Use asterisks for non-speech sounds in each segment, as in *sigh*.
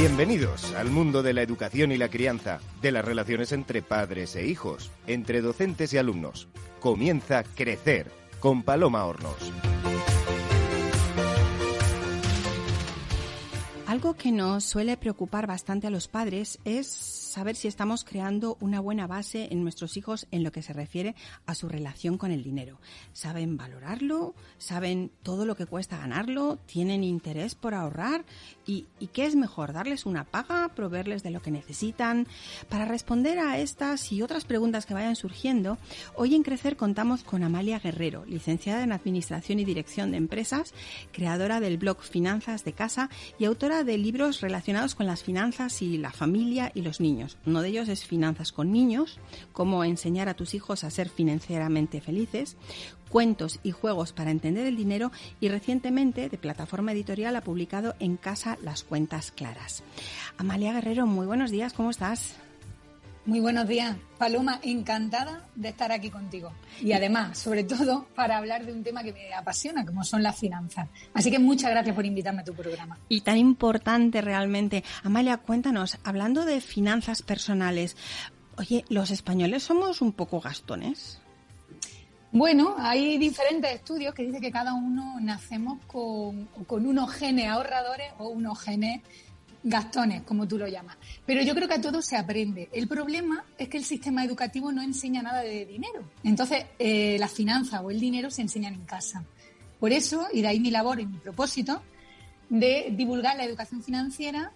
Bienvenidos al mundo de la educación y la crianza, de las relaciones entre padres e hijos, entre docentes y alumnos. Comienza Crecer con Paloma Hornos. Algo que nos suele preocupar bastante a los padres es saber si estamos creando una buena base en nuestros hijos en lo que se refiere a su relación con el dinero. ¿Saben valorarlo? ¿Saben todo lo que cuesta ganarlo? ¿Tienen interés por ahorrar? ¿Y, qué es mejor? ¿Darles una paga? ¿Proveerles de lo que necesitan? Para responder a estas y otras preguntas que vayan surgiendo, hoy en Crecer contamos con Amalia Guerrero, licenciada en Administración y Dirección de Empresas, creadora del blog Finanzas de Casa y autora de libros relacionados con las finanzas y la familia y los niños. Uno de ellos es Finanzas con niños, cómo enseñar a tus hijos a ser financieramente felices, cuentos y juegos para entender el dinero y recientemente de plataforma editorial ha publicado En casa las cuentas claras. Amalia Guerrero, muy buenos días, ¿cómo estás? Muy buenos días, Paloma, encantada de estar aquí contigo. Y además, sobre todo, para hablar de un tema que me apasiona, como son las finanzas. Así que muchas gracias por invitarme a tu programa. Y tan importante realmente. Amalia, cuéntanos, hablando de finanzas personales, oye, ¿los españoles somos un poco gastones? Bueno, hay diferentes estudios que dicen que cada uno nacemos con, con unos genes ahorradores o unos genes gastones, como tú lo llamas. Pero yo creo que a todo se aprende. El problema es que el sistema educativo no enseña nada de dinero. Entonces, eh, la finanza o el dinero se enseñan en casa. Por eso, y de ahí mi labor y mi propósito, de divulgar la educación financiera,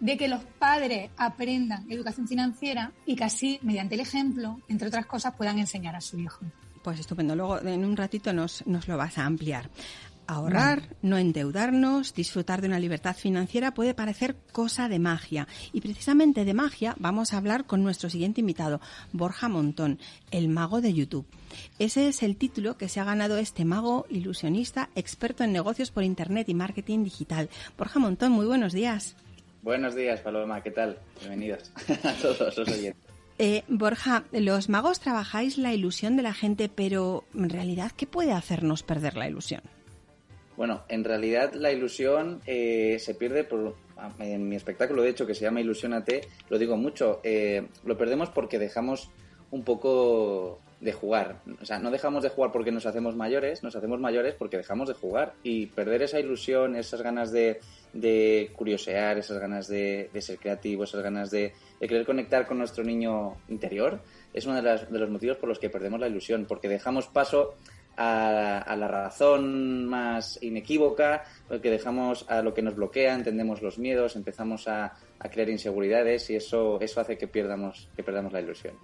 de que los padres aprendan educación financiera y que así, mediante el ejemplo, entre otras cosas, puedan enseñar a su hijo. Pues estupendo. Luego, en un ratito, nos, nos lo vas a ampliar. Ahorrar, no endeudarnos, disfrutar de una libertad financiera puede parecer cosa de magia. Y precisamente de magia vamos a hablar con nuestro siguiente invitado, Borja Montón, el mago de YouTube. Ese es el título que se ha ganado este mago ilusionista, experto en negocios por Internet y marketing digital. Borja Montón, muy buenos días. Buenos días, Paloma, ¿qué tal? Bienvenidos *laughs* a todos los oyentes. Eh, Borja, los magos trabajáis la ilusión de la gente, pero en realidad, ¿qué puede hacernos perder la ilusión? Bueno, en realidad la ilusión eh, se pierde por, en mi espectáculo, de hecho, que se llama Ilusionate, lo digo mucho, eh, lo perdemos porque dejamos un poco de jugar. O sea, no dejamos de jugar porque nos hacemos mayores, nos hacemos mayores porque dejamos de jugar. Y perder esa ilusión, esas ganas de, de curiosear, esas ganas de, ser creativo, esas ganas de, querer conectar con nuestro niño interior, es uno de, de los motivos por los que perdemos la ilusión, porque dejamos paso a, la razón más inequívoca, que dejamos a lo que nos bloquea, entendemos los miedos, empezamos a, crear inseguridades y eso, eso hace que perdamos, que perdamos la ilusión.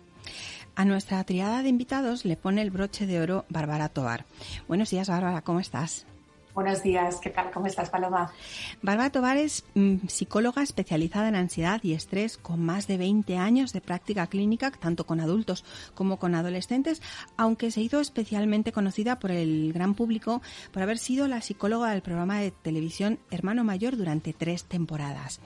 A nuestra triada de invitados le pone el broche de oro Bárbara Tobar. Buenos días, Bárbara, ¿cómo estás? Buenos días, ¿qué tal? ¿Cómo estás, Paloma? Bárbara Tobar es mm, psicóloga especializada en ansiedad y estrés con más de 20 años de práctica clínica, tanto con adultos como con adolescentes, aunque se hizo especialmente conocida por el gran público por haber sido la psicóloga del programa de televisión Hermano Mayor durante tres temporadas.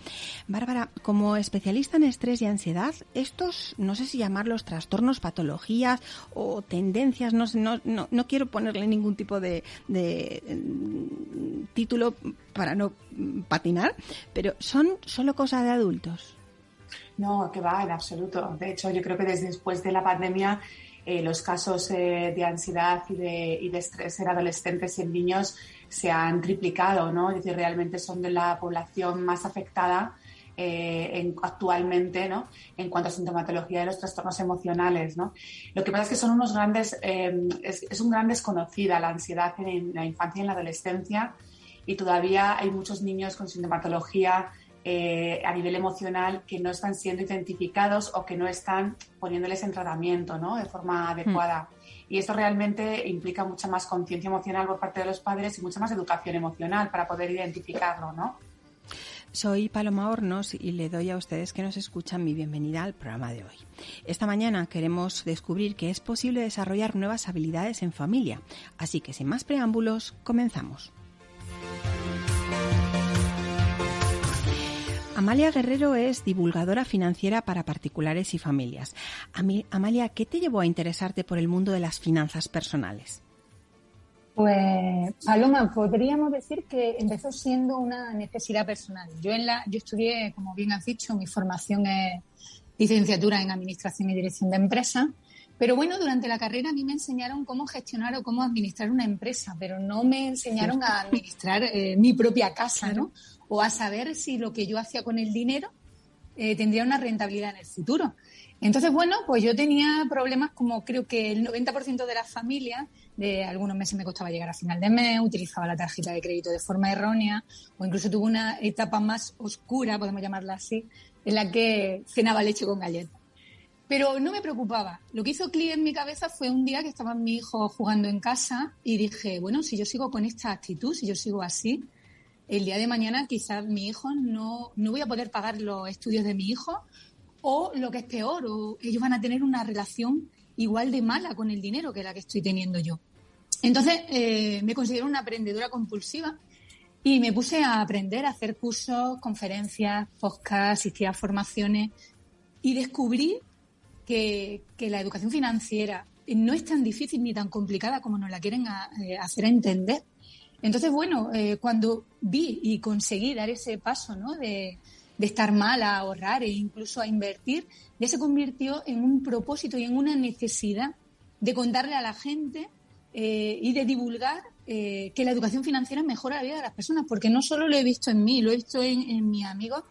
Bárbara, como especialista en estrés y ansiedad, estos, no sé si llamarlos trastornos, patologías o tendencias, no, no, no, quiero ponerle ningún tipo de título para no patinar, pero son solo cosas de adultos. No, que va, en absoluto. De hecho, yo creo que desde después de la pandemia eh, los casos eh, de ansiedad y de, y de, estrés en adolescentes y en niños se han triplicado, ¿no? Es decir, realmente son de la población más afectada eh, en, actualmente ¿no? en cuanto a sintomatología de los trastornos emocionales. ¿no? Lo que pasa es que son unos grandes, eh, es, un gran desconocida la ansiedad en, la infancia y en la adolescencia y todavía hay muchos niños con sintomatología eh, a nivel emocional que no están siendo identificados o que no están poniéndoles en tratamiento ¿no? de forma adecuada. Y esto realmente implica mucha más conciencia emocional por parte de los padres y mucha más educación emocional para poder identificarlo, ¿no? Soy Paloma Hornos y le doy a ustedes que nos escuchan mi bienvenida al programa de hoy. Esta mañana queremos descubrir que es posible desarrollar nuevas habilidades en familia, así que sin más preámbulos, comenzamos. Amalia Guerrero es divulgadora financiera para particulares y familias. Amalia, ¿qué te llevó a interesarte por el mundo de las finanzas personales? Pues Paloma, podríamos decir que empezó siendo una necesidad personal. Yo en la, yo estudié, como bien has dicho, mi formación es licenciatura en Administración y Dirección de Empresas. Pero bueno, durante la carrera a mí me enseñaron cómo gestionar o cómo administrar una empresa, pero no me enseñaron a administrar eh, mi propia casa, ¿no? O a saber si lo que yo hacía con el dinero eh, tendría una rentabilidad en el futuro. Entonces, bueno, pues yo tenía problemas como creo que el 90% de las familias, de algunos meses me costaba llegar a final de mes, utilizaba la tarjeta de crédito de forma errónea, o incluso tuve una etapa más oscura, podemos llamarla así, en la que cenaba leche con galletas. Pero no me preocupaba. Lo que hizo clic en mi cabeza fue un día que estaba mi hijo jugando en casa y dije, bueno, si yo sigo con esta actitud, si yo sigo así, el día de mañana quizás mi hijo no, no voy a poder pagar los estudios de mi hijo o lo que es peor, o ellos van a tener una relación igual de mala con el dinero que la que estoy teniendo yo. Entonces eh, me considero una aprendedora compulsiva y me puse a aprender a hacer cursos, conferencias, podcasts, asistir a formaciones y descubrí que, la educación financiera no es tan difícil ni tan complicada como nos la quieren eh, hacer entender. Entonces, bueno, eh, cuando vi y conseguí dar ese paso ¿no? de, estar mal a ahorrar e incluso a invertir, ya se convirtió en un propósito y en una necesidad de contarle a la gente eh, y de divulgar eh, que la educación financiera mejora la vida de las personas, porque no solo lo he visto en mí, lo he visto en, mis amigos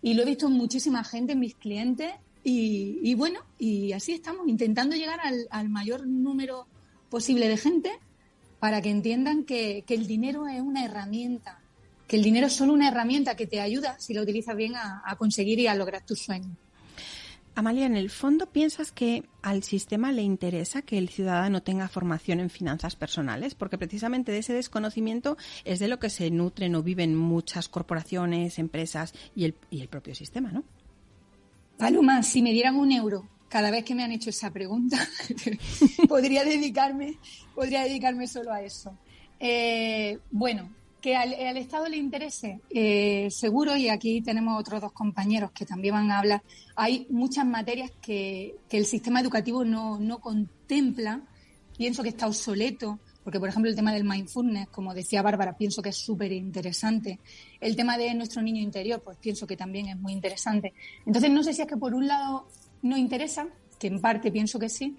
y lo he visto en muchísima gente, en mis clientes, y, bueno, y así estamos, intentando llegar al, mayor número posible de gente para que entiendan que, el dinero es una herramienta, que el dinero es solo una herramienta que te ayuda, si lo utilizas bien, a, a conseguir y a lograr tus sueños. Amalia, en el fondo, ¿piensas que al sistema le interesa que el ciudadano tenga formación en finanzas personales? Porque precisamente de ese desconocimiento es de lo que se nutren o viven muchas corporaciones, empresas y el, y el propio sistema, ¿no? Paloma, si me dieran un euro cada vez que me han hecho esa pregunta, *laughs* podría dedicarme, podría dedicarme solo a eso. Eh, bueno, que al, Estado le interese, eh, seguro, y aquí tenemos otros dos compañeros que también van a hablar, hay muchas materias que, el sistema educativo no, contempla, pienso que está obsoleto, porque por ejemplo el tema del mindfulness, como decía Bárbara, pienso que es súper interesante. El tema de nuestro niño interior, pues pienso que también es muy interesante. Entonces no sé si es que por un lado no interesa, que en parte pienso que sí,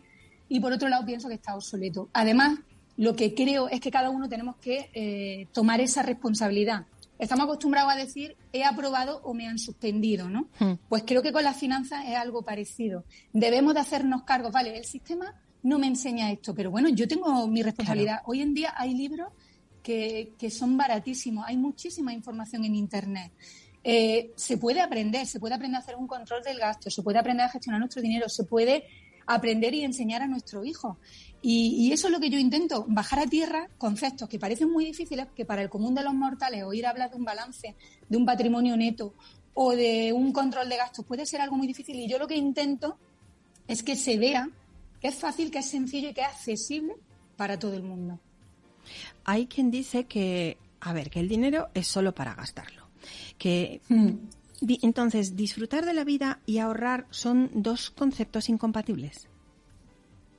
y por otro lado pienso que está obsoleto. Además, lo que creo es que cada uno tenemos que eh, tomar esa responsabilidad. Estamos acostumbrados a decir he aprobado o me han suspendido, ¿no? Hmm. Pues creo que con las finanzas es algo parecido. Debemos de hacernos cargo, vale, el sistema no me enseña esto, pero bueno, yo tengo mi responsabilidad. Hoy en día hay libros que, son baratísimos, hay muchísima información en Internet. Eh, se puede aprender, se puede aprender a hacer un control del gasto, se puede aprender a gestionar nuestro dinero, se puede aprender y enseñar a nuestro hijo. Y, eso es lo que yo intento, bajar a tierra conceptos que parecen muy difíciles, que para el común de los mortales oír hablar de un balance, de un patrimonio neto o de un control de gastos puede ser algo muy difícil. Y yo lo que intento es que se vea que es fácil, que es sencillo y que es accesible para todo el mundo. Hay quien dice que, a ver, que el dinero es solo para gastarlo. Que hmm. entonces disfrutar de la vida y ahorrar son dos conceptos incompatibles.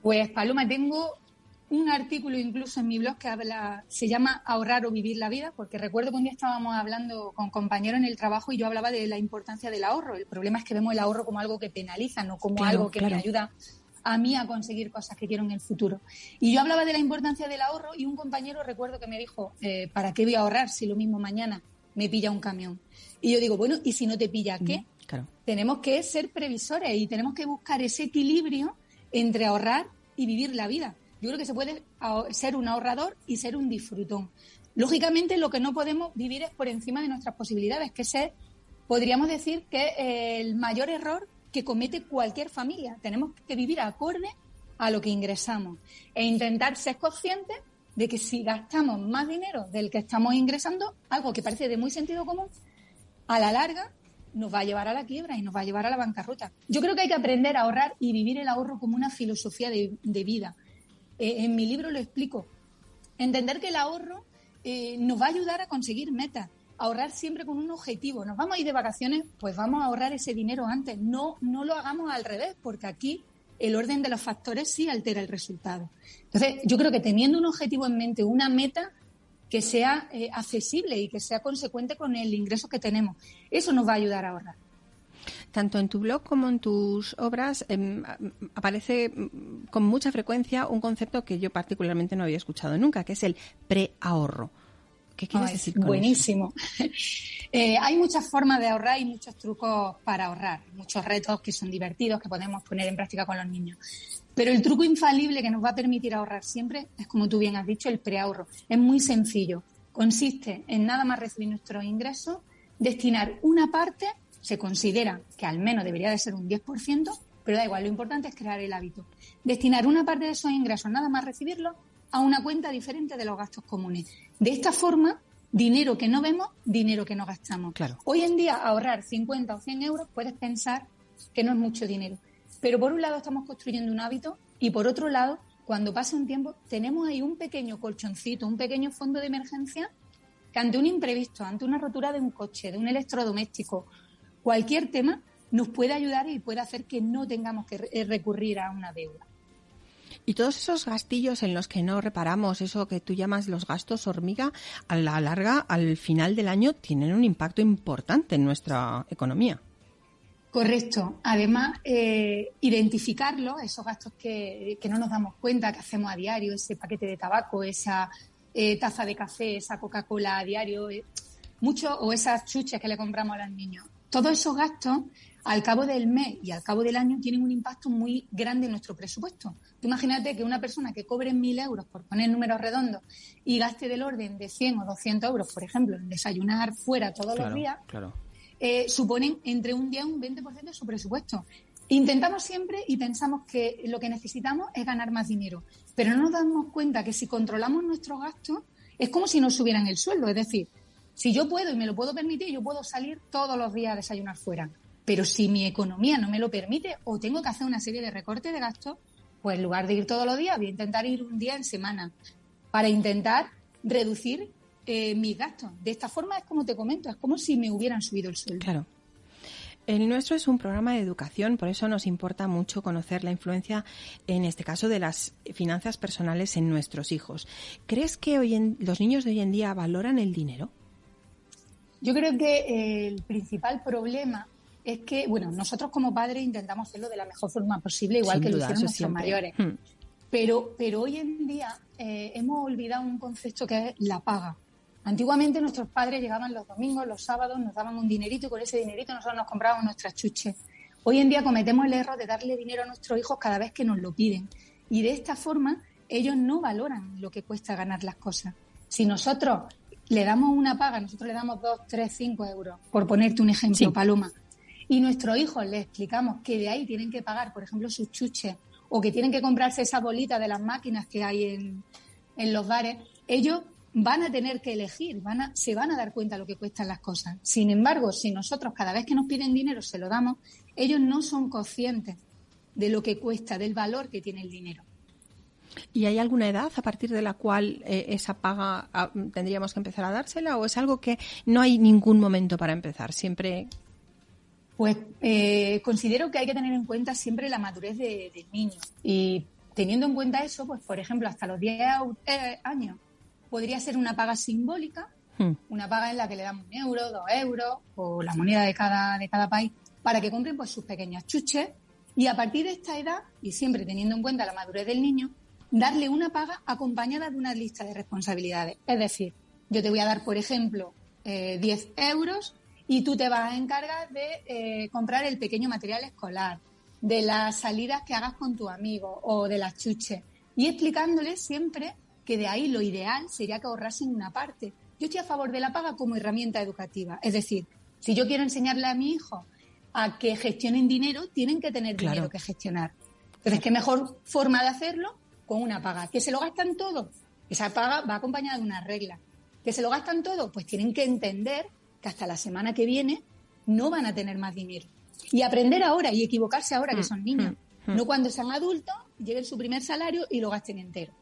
Pues Paloma, tengo un artículo incluso en mi blog que habla, se llama Ahorrar o vivir la vida, porque recuerdo que un día estábamos hablando con compañeros en el trabajo y yo hablaba de la importancia del ahorro. El problema es que vemos el ahorro como algo que penaliza, no como algo que me ayuda a mí a conseguir cosas que quiero en el futuro. Y yo hablaba de la importancia del ahorro y un compañero recuerdo que me dijo, eh, ¿para qué voy a ahorrar si lo mismo mañana me pilla un camión? Y yo digo, bueno, ¿y si no te pilla qué? Claro. Tenemos que ser previsores y tenemos que buscar ese equilibrio entre ahorrar y vivir la vida. Yo creo que se puede ser un ahorrador y ser un disfrutón. Lógicamente, lo que no podemos vivir es por encima de nuestras posibilidades, que es, podríamos decir, que el mayor error que comete cualquier familia. Tenemos que vivir acorde a lo que ingresamos e intentar ser conscientes de que si gastamos más dinero del que estamos ingresando, algo que parece de muy sentido común, a la larga nos va a llevar a la quiebra y nos va a llevar a la bancarrota. Yo creo que hay que aprender a ahorrar y vivir el ahorro como una filosofía de, vida. Eh, en mi libro lo explico. Entender que el ahorro eh, nos va a ayudar a conseguir metas. Ahorrar siempre con un objetivo. Nos vamos a ir de vacaciones, pues vamos a ahorrar ese dinero antes. No, no lo hagamos al revés, porque aquí el orden de los factores sí altera el resultado. Entonces, yo creo que teniendo un objetivo en mente, una meta, que sea eh, accesible y que sea consecuente con el ingreso que tenemos. Eso nos va a ayudar a ahorrar. Tanto en tu blog como en tus obras em, aparece mm, con mucha frecuencia un concepto que yo particularmente no había escuchado nunca, que es el preahorro. ¿Qué quieres decir con Buenísimo. *laughs* Eh, hay muchas formas de ahorrar y muchos trucos para ahorrar, muchos retos que son divertidos que podemos poner en práctica con los niños. Pero el truco infalible que nos va a permitir ahorrar siempre es, como tú bien has dicho, el preahorro. Es muy sencillo. Consiste en nada más recibir nuestros ingresos, destinar una parte se considera que al menos debería de ser un 10%, pero da igual, lo importante es crear el hábito. Destinar una parte de esos ingresos, nada más recibirlos, a una cuenta diferente de los gastos comunes. De esta forma, dinero que no vemos, dinero que no gastamos. Claro. Hoy en día, ahorrar 50 o 100 euros puedes pensar que no es mucho dinero. Pero por un lado estamos construyendo un hábito y por otro lado, cuando pasa un tiempo, tenemos ahí un pequeño colchoncito, un pequeño fondo de emergencia que ante un imprevisto, ante una rotura de un coche, de un electrodoméstico cualquier tema nos puede ayudar y puede hacer que no tengamos que recurrir a una deuda. Y todos esos gastillos en los que no reparamos, eso que tú llamas los gastos hormiga, a la larga, al final del año, tienen un impacto importante en nuestra economía. Correcto. Además, eh, identificarlo, esos gastos que, no nos damos cuenta, que hacemos a diario, ese paquete de tabaco, esa eh, taza de café, esa Coca-Cola a diario, mucho, o esas chuches que le compramos a los niños todos esos gastos al cabo del mes y al cabo del año tienen un impacto muy grande en nuestro presupuesto. imagínate que una persona que cobre mil euros, por poner números redondos, y gaste del orden de 100 o 200 euros, por ejemplo, en desayunar fuera todos los días, eh, suponen entre un 10 y un 20% de su presupuesto. Intentamos siempre y pensamos que lo que necesitamos es ganar más dinero, pero no nos damos cuenta que si controlamos nuestros gastos es como si nos subieran el sueldo, es decir, si yo puedo y me lo puedo permitir, yo puedo salir todos los días a desayunar fuera. Pero si mi economía no me lo permite o tengo que hacer una serie de recortes de gastos, pues en lugar de ir todos los días, voy a intentar ir un día en semana para intentar reducir eh, mis gastos. De esta forma es como te comento, es como si me hubieran subido el sueldo. Claro. El nuestro es un programa de educación, por eso nos importa mucho conocer la influencia, en este caso, de las finanzas personales en nuestros hijos. ¿Crees que hoy en, los niños de hoy en día valoran el dinero? Yo creo que eh, el principal problema es que, bueno, nosotros como padres intentamos hacerlo de la mejor forma posible, igual que lo hicieron nuestros mayores. Hmm. Pero, pero hoy en día eh, hemos olvidado un concepto que es la paga. Antiguamente nuestros padres llegaban los domingos, los sábados, nos daban un dinerito y con ese dinerito nosotros nos comprábamos nuestras chuches. Hoy en día cometemos el error de darle dinero a nuestros hijos cada vez que nos lo piden. Y de esta forma ellos no valoran lo que cuesta ganar las cosas. Si nosotros le damos una paga, nosotros le damos dos, tres, cinco euros, por ponerte un ejemplo, Paloma, y nuestros hijos les explicamos que de ahí tienen que pagar, por ejemplo, sus chuches o que tienen que comprarse esa bolita de las máquinas que hay en, en los bares, ellos van a tener que elegir, van a, se van a dar cuenta de lo que cuestan las cosas. Sin embargo, si nosotros cada vez que nos piden dinero se lo damos, ellos no son conscientes de lo que cuesta, del valor que tiene el dinero. ¿Y hay alguna edad a partir de la cual eh, esa paga ah, tendríamos que empezar a dársela o es algo que no hay ningún momento para empezar? Siempre. Pues eh, considero que hay que tener en cuenta siempre la madurez del niño. Y teniendo en cuenta eso, pues por ejemplo, hasta los 10 eh, años podría ser una paga simbólica, hmm. una paga en la que le damos un euro, dos euros o la moneda de cada, de cada país para que compren pues sus pequeñas chuches. Y a partir de esta edad, y siempre teniendo en cuenta la madurez del niño, darle una paga acompañada de una lista de responsabilidades. Es decir, yo te voy a dar, por ejemplo, 10 eh, euros y tú te vas a encargar de eh, comprar el pequeño material escolar, de las salidas que hagas con tu amigo o de las chuches. Y explicándole siempre que de ahí lo ideal sería que ahorrasen una parte. Yo estoy a favor de la paga como herramienta educativa. Es decir, si yo quiero enseñarle a mi hijo a que gestionen dinero, tienen que tener dinero que gestionar. Entonces, ¿qué mejor forma de hacerlo con una paga. ¿Que se lo gastan todo? Esa paga va acompañada de una regla. ¿Que se lo gastan todo? Pues tienen que entender que hasta la semana que viene no van a tener más dinero. Y aprender ahora y equivocarse ahora que mm, son niños. Mm, mm. No cuando sean adultos, lleguen su primer salario y lo gasten entero.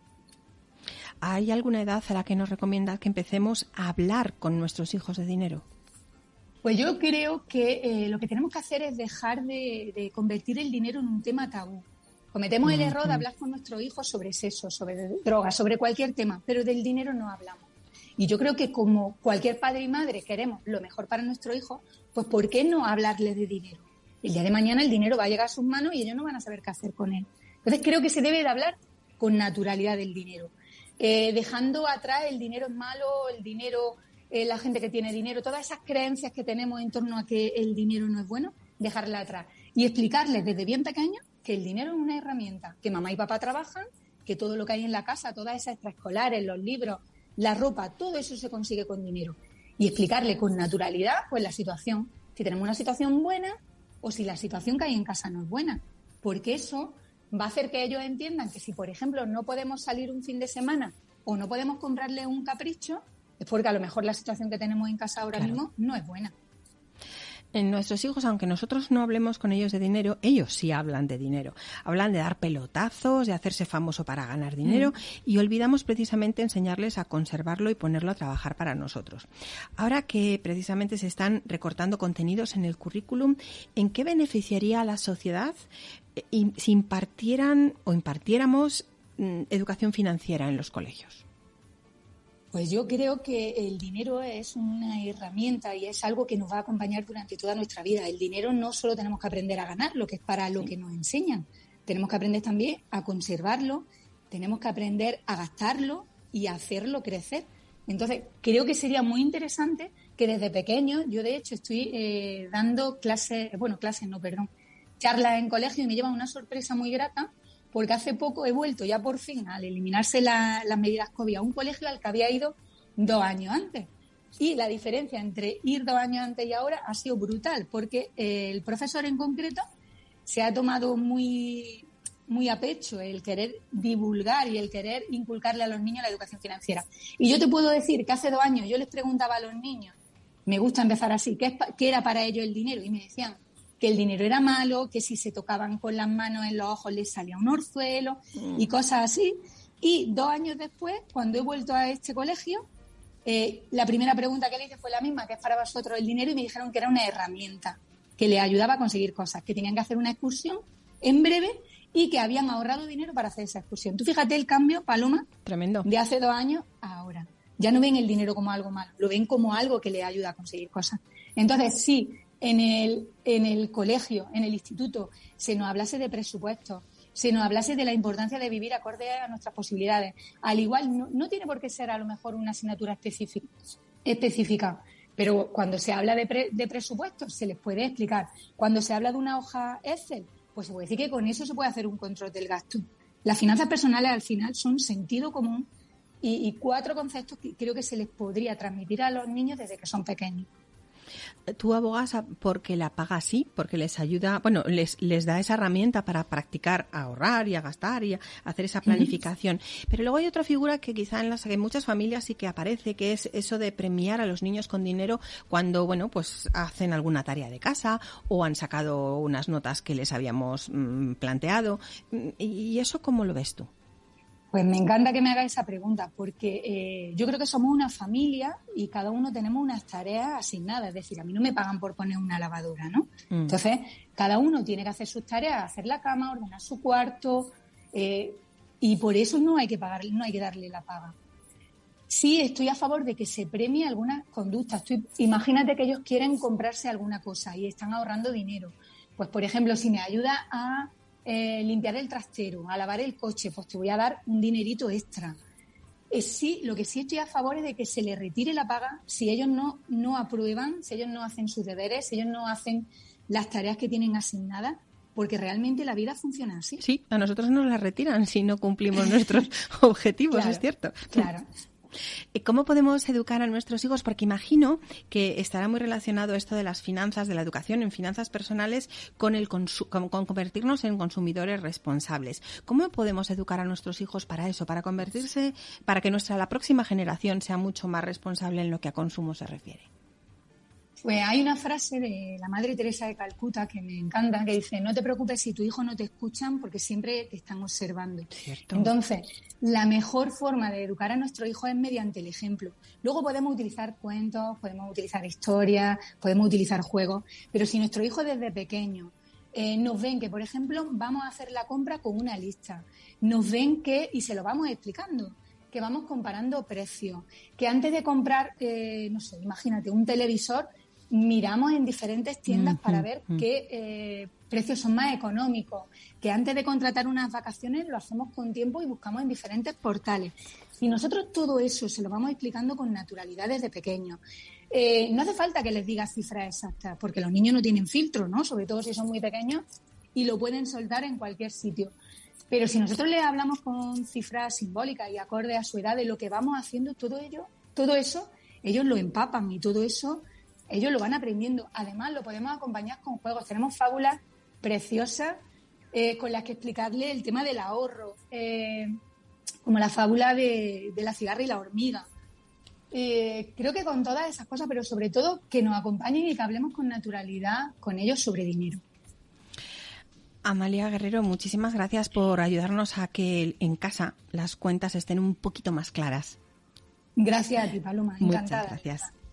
¿Hay alguna edad a la que nos recomienda que empecemos a hablar con nuestros hijos de dinero? Pues yo creo que eh, lo que tenemos que hacer es dejar de convertir el dinero en un tema tabú. Cometemos el error de hablar con nuestros hijos sobre sexo, sobre drogas, sobre cualquier tema, pero del dinero no hablamos. Y yo creo que como cualquier padre y madre queremos lo mejor para nuestro hijo, pues ¿por qué no hablarle de dinero? El día de mañana el dinero va a llegar a sus manos y ellos no van a saber qué hacer con él. Entonces creo que se debe de hablar con naturalidad del dinero, eh, dejando atrás el dinero es malo, el dinero, eh, la gente que tiene dinero, todas esas creencias que tenemos en torno a que el dinero no es bueno, dejarla atrás. Y explicarles desde bien pequeño que el dinero es una herramienta, que mamá y papá trabajan, que todo lo que hay en la casa, todas esas extraescolares, los libros, la ropa, todo eso se consigue con dinero. Y explicarle con naturalidad pues la situación, si tenemos una situación buena o si la situación que hay en casa no es buena, porque eso va a hacer que ellos entiendan que si, por ejemplo, no podemos salir un fin de semana o no podemos comprarle un capricho, es porque a lo mejor la situación que tenemos en casa ahora mismo no es buena. En nuestros hijos, aunque nosotros no hablemos con ellos de dinero, ellos sí hablan de dinero. Hablan de dar pelotazos, de hacerse famoso para ganar dinero mm. y olvidamos precisamente enseñarles a conservarlo y ponerlo a trabajar para nosotros. Ahora que precisamente se están recortando contenidos en el currículum, ¿en qué beneficiaría a la sociedad eh, si impartieran o impartiéramos mm, educación financiera en los colegios? Pues yo creo que el dinero es una herramienta y es algo que nos va a acompañar durante toda nuestra vida. El dinero no solo tenemos que aprender a ganar, lo que es para lo que nos enseñan. Tenemos que aprender también a conservarlo, tenemos que aprender a gastarlo y a hacerlo crecer. Entonces, creo que sería muy interesante que desde pequeño, yo de hecho estoy eh, dando clases, bueno, clases no, perdón, charlas en colegio y me llevan una sorpresa muy grata porque hace poco he vuelto ya por fin al eliminarse las medidas COVID a un colegio al que había ido dos años antes. Y la diferencia entre ir dos años antes y ahora ha sido brutal, porque el profesor en concreto se ha tomado muy, muy a pecho el querer divulgar y el querer inculcarle a los niños la educación financiera. Y yo te puedo decir que hace dos años yo les preguntaba a los niños, me gusta empezar así, ¿qué, qué era para ellos el dinero? Y me decían, que el dinero era malo, que si se tocaban con las manos en los ojos les salía un orzuelo mm. y cosas así. Y dos años después, cuando he vuelto a este colegio, eh, la primera pregunta que le hice fue la misma, que es para vosotros el dinero, y me dijeron que era una herramienta que le ayudaba a conseguir cosas, que tenían que hacer una excursión en breve y que habían ahorrado dinero para hacer esa excursión. Tú fíjate el cambio, Paloma, tremendo, de hace dos años a ahora. Ya no ven el dinero como algo malo, lo ven como algo que le ayuda a conseguir cosas. Entonces, sí, en el, colegio, en el instituto, se nos hablase de presupuestos, se nos hablase de la importancia de vivir acorde a nuestras posibilidades. Al igual, no, tiene por qué ser a lo mejor una asignatura específica, pero cuando se habla de, de presupuestos se les puede explicar. Cuando se habla de una hoja Excel, pues se puede decir que con eso se puede hacer un control del gasto. Las finanzas personales al final son sentido común y cuatro conceptos que creo que se les podría transmitir a los niños desde que son pequeños tú abogas porque la paga así, porque les ayuda, bueno, les, les da esa herramienta para practicar a ahorrar y a gastar y a hacer esa planificación. Pero luego hay otra figura que quizá en las en muchas familias sí que aparece, que es eso de premiar a los niños con dinero cuando, bueno, pues hacen alguna tarea de casa o han sacado unas notas que les habíamos mm, planteado. ¿Y eso cómo lo ves tú? Pues me encanta que me haga esa pregunta, porque eh, yo creo que somos una familia y cada uno tenemos unas tareas asignadas. Es decir, a mí no me pagan por poner una lavadora, ¿no? Mm. Entonces, cada uno tiene que hacer sus tareas, hacer la cama, ordenar su cuarto, eh, y por eso no hay que pagar, no hay que darle la paga. Sí, estoy a favor de que se premie algunas conductas. imagínate que ellos quieren comprarse alguna cosa y están ahorrando dinero. Pues, por ejemplo, si me ayuda a eh, limpiar el trastero, a lavar el coche, pues te voy a dar un dinerito extra. Eh, sí, lo que sí estoy a favor es de que se le retire la paga si ellos no, no aprueban, si ellos no hacen sus deberes, si ellos no hacen las tareas que tienen asignadas, porque realmente la vida funciona así. Sí, a nosotros nos la retiran si no cumplimos *laughs* nuestros objetivos, es cierto. Claro. ¿Cómo podemos educar a nuestros hijos? Porque imagino que estará muy relacionado esto de las finanzas, de la educación en finanzas personales, con, el con, convertirnos en consumidores responsables. ¿Cómo podemos educar a nuestros hijos para eso, para convertirse, para que nuestra la próxima generación sea mucho más responsable en lo que a consumo se refiere? Pues hay una frase de la Madre Teresa de Calcuta que me encanta, que dice, no te preocupes si tu hijo no te escuchan porque siempre te están observando. Entonces, la mejor forma de educar a nuestro hijo es mediante el ejemplo. Luego podemos utilizar cuentos, podemos utilizar historias, podemos utilizar juegos, pero si nuestro hijo desde pequeño eh, nos ven que, por ejemplo, vamos a hacer la compra con una lista, nos ven que, y se lo vamos explicando, que vamos comparando precios, que antes de comprar, eh, no sé, imagínate, un televisor, miramos en diferentes tiendas para ver qué eh, precios son más económicos, que antes de contratar unas vacaciones lo hacemos con tiempo y buscamos en diferentes portales. Y nosotros todo eso se lo vamos explicando con naturalidad desde pequeños. Eh, no hace falta que les diga cifras exactas, porque los niños no tienen filtro, ¿no? Sobre todo si son muy pequeños y lo pueden soltar en cualquier sitio. Pero si nosotros les hablamos con cifras simbólicas y acorde a su edad de lo que vamos haciendo, todo ello, todo eso, ellos lo empapan y todo eso ellos lo van aprendiendo. Además, lo podemos acompañar con juegos. Tenemos fábulas preciosas eh, con las que explicarle el tema del ahorro, eh, como la fábula de, la cigarra y la hormiga. Eh, creo que con todas esas cosas, pero sobre todo que nos acompañen y que hablemos con naturalidad con ellos sobre dinero. Amalia Guerrero, muchísimas gracias por ayudarnos a que en casa las cuentas estén un poquito más claras. Gracias a ti, Paloma. Encantada. Muchas gracias.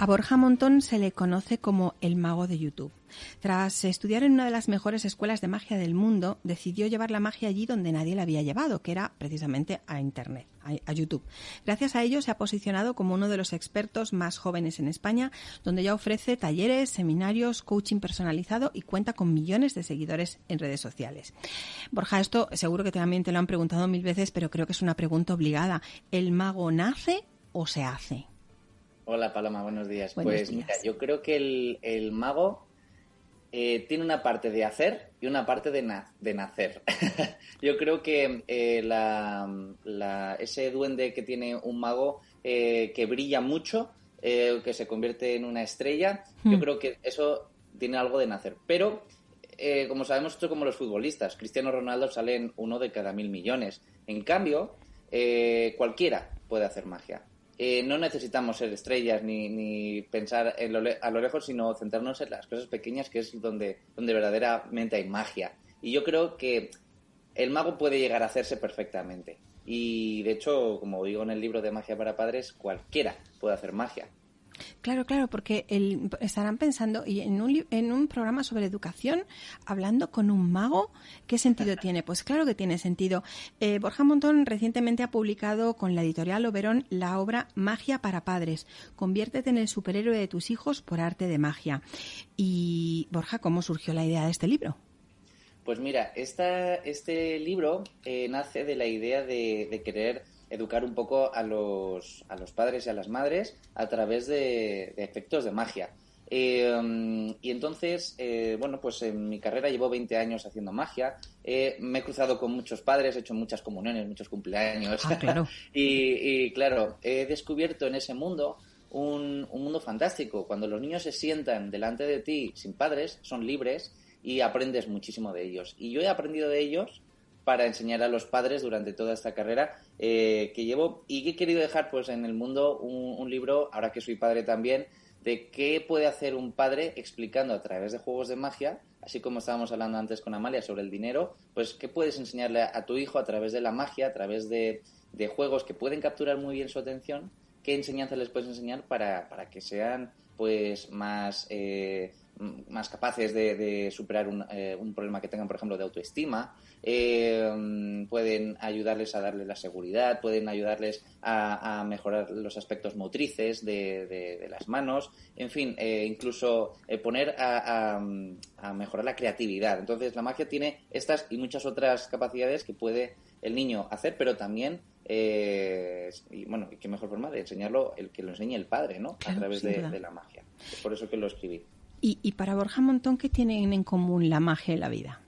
A Borja Montón se le conoce como el mago de YouTube. Tras estudiar en una de las mejores escuelas de magia del mundo, decidió llevar la magia allí donde nadie la había llevado, que era precisamente a Internet, a, YouTube. Gracias a ello se ha posicionado como uno de los expertos más jóvenes en España, donde ya ofrece talleres, seminarios, coaching personalizado y cuenta con millones de seguidores en redes sociales. Borja, esto seguro que también te lo han preguntado mil veces, pero creo que es una pregunta obligada. ¿El mago nace o se hace? Hola Paloma, buenos días. pues mira, yo creo que el, mago eh, tiene una parte de hacer y una parte de, de nacer. *laughs* yo creo que eh, la, ese duende que tiene un mago eh, que brilla mucho, que se convierte en una estrella, yo hmm. creo que eso tiene algo de nacer. Pero, como sabemos, esto es como los futbolistas. Cristiano Ronaldo sale en uno de cada mil millones. En cambio, cualquiera puede hacer magia. Eh, no necesitamos ser estrellas ni, pensar a lo lejos, sino centrarnos en las cosas pequeñas, que es donde, donde verdaderamente hay magia. Y yo creo que el mago puede llegar a hacerse perfectamente. Y de hecho, como digo en el libro de Magia para Padres, cualquiera puede hacer magia. Claro, claro, porque estarán pensando, y en un, en un programa sobre educación, hablando con un mago, ¿qué sentido *laughs* tiene? Pues claro que tiene sentido. Eh, Borja Montón recientemente ha publicado con la editorial Oberón la obra Magia para Padres. Conviértete en el superhéroe de tus hijos por arte de magia. Y, Borja, ¿cómo surgió la idea de este libro? Pues mira, esta, este libro eh, nace de la idea de querer educar un poco a los, a los padres y a las madres a través de, efectos de magia. Eh, y entonces, eh, bueno, pues en mi carrera llevo 20 años haciendo magia. Eh, me he cruzado con muchos padres, he hecho muchas comuniones, muchos cumpleaños. Ah, claro. *laughs* y, claro, he descubierto en ese mundo un, un, mundo fantástico. Cuando los niños se sientan delante de ti sin padres, son libres y aprendes muchísimo de ellos. Y yo he aprendido de ellos para enseñar a los padres durante toda esta carrera eh, que llevo. Y que he querido dejar pues en el mundo un, libro, ahora que soy padre también, de qué puede hacer un padre explicando a través de juegos de magia, así como estábamos hablando antes con Amalia sobre el dinero, pues qué puedes enseñarle a, tu hijo a través de la magia, a través de, juegos que pueden capturar muy bien su atención, qué enseñanza les puedes enseñar para, que sean pues más eh, más capaces de, superar eh, un, problema que tengan, por ejemplo, de autoestima, eh, pueden ayudarles a darles la seguridad, pueden ayudarles a, mejorar los aspectos motrices de, las manos, en fin, eh, incluso poner a, mejorar la creatividad. Entonces, la magia tiene estas y muchas otras capacidades que puede el niño hacer, pero también y bueno, qué mejor forma de enseñarlo el que lo enseñe el padre, ¿no? a través de, la magia. Es por eso que lo escribí. Y, para Borja Montón, ¿qué tienen en común la magia y la vida?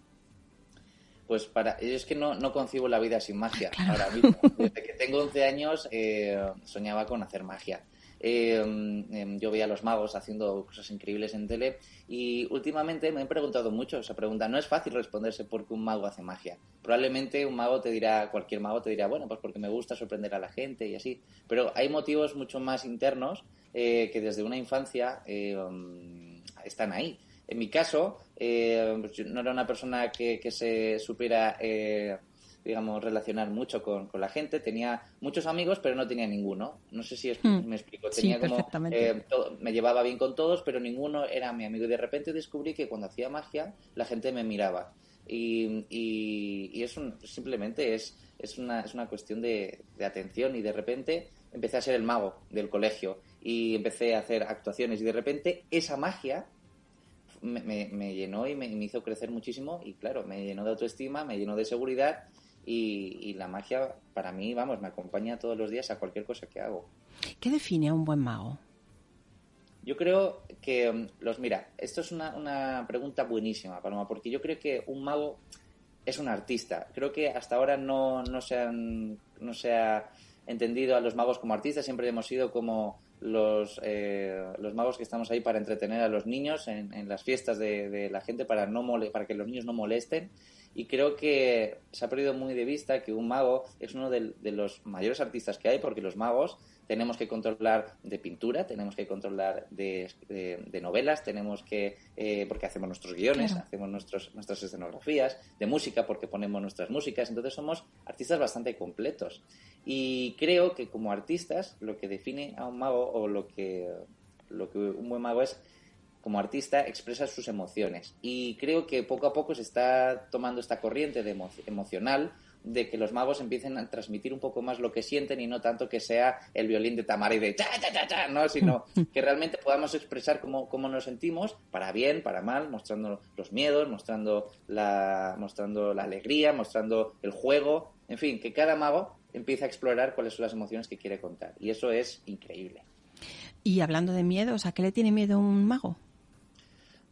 Pues para es que no, no concibo la vida sin magia ahora mismo. Desde que tengo 11 años eh, soñaba con hacer magia. Eh, em, yo veía a los magos haciendo cosas increíbles en tele y últimamente me he preguntado mucho esa pregunta. No es fácil responderse por qué un mago hace magia. Probablemente un mago te dirá, cualquier mago te dirá, bueno, pues porque me gusta sorprender a la gente y así. Pero hay motivos mucho más internos eh, que desde una infancia están ahí. En mi caso, eh, pues no era una persona que, se supiera, eh, digamos, relacionar mucho con, la gente. Tenía muchos amigos, pero no tenía ninguno. No sé si hmm. me explico. Tenía como, eh, me llevaba bien con todos, pero ninguno era mi amigo. Y de repente descubrí que cuando hacía magia, la gente me miraba. Y, y, es simplemente es, es, una, es una cuestión de, de atención y de repente empecé a ser el mago del colegio y empecé a hacer actuaciones y de repente esa magia me, llenó y me, hizo crecer muchísimo y claro, me llenó de autoestima, me llenó de seguridad y, la magia para mí, vamos, me acompaña todos los días a cualquier cosa que hago. ¿Qué define a un buen mago? Yo creo que mm, los mira, esto es una, una pregunta buenísima, Paloma, porque yo creo que un mago es un artista. Creo que hasta ahora no, no, se, han, no se ha entendido a los magos como artistas, siempre hemos sido como los, eh, los magos que estamos ahí para entretener a los niños en, las fiestas de, la gente para, no mole, para que los niños no molesten. Y creo que se ha perdido muy de vista que un mago es uno de los mayores artistas que hay, porque los magos tenemos que controlar de pintura, tenemos que controlar de, de, novelas, tenemos que, eh, porque hacemos nuestros guiones, hacemos nuestros, nuestras escenografías, de música, porque ponemos nuestras músicas, entonces somos artistas bastante completos. Y creo que como artistas lo que define a un mago o lo que, lo que un buen mago es como artista expresa sus emociones. Y creo que poco a poco se está tomando esta corriente de emocional de que los magos empiecen a transmitir un poco más lo que sienten y no tanto que sea el violín de Tamara y de cha, cha, cha, cha, ¿no? sino *laughs* que realmente podamos expresar cómo, cómo, nos sentimos, para bien, para mal, mostrando los miedos, mostrando la, mostrando la alegría, mostrando el juego, en fin, que cada mago empieza a explorar cuáles son las emociones que quiere contar. Y eso es increíble. Y hablando de miedos, ¿a qué le tiene miedo un mago?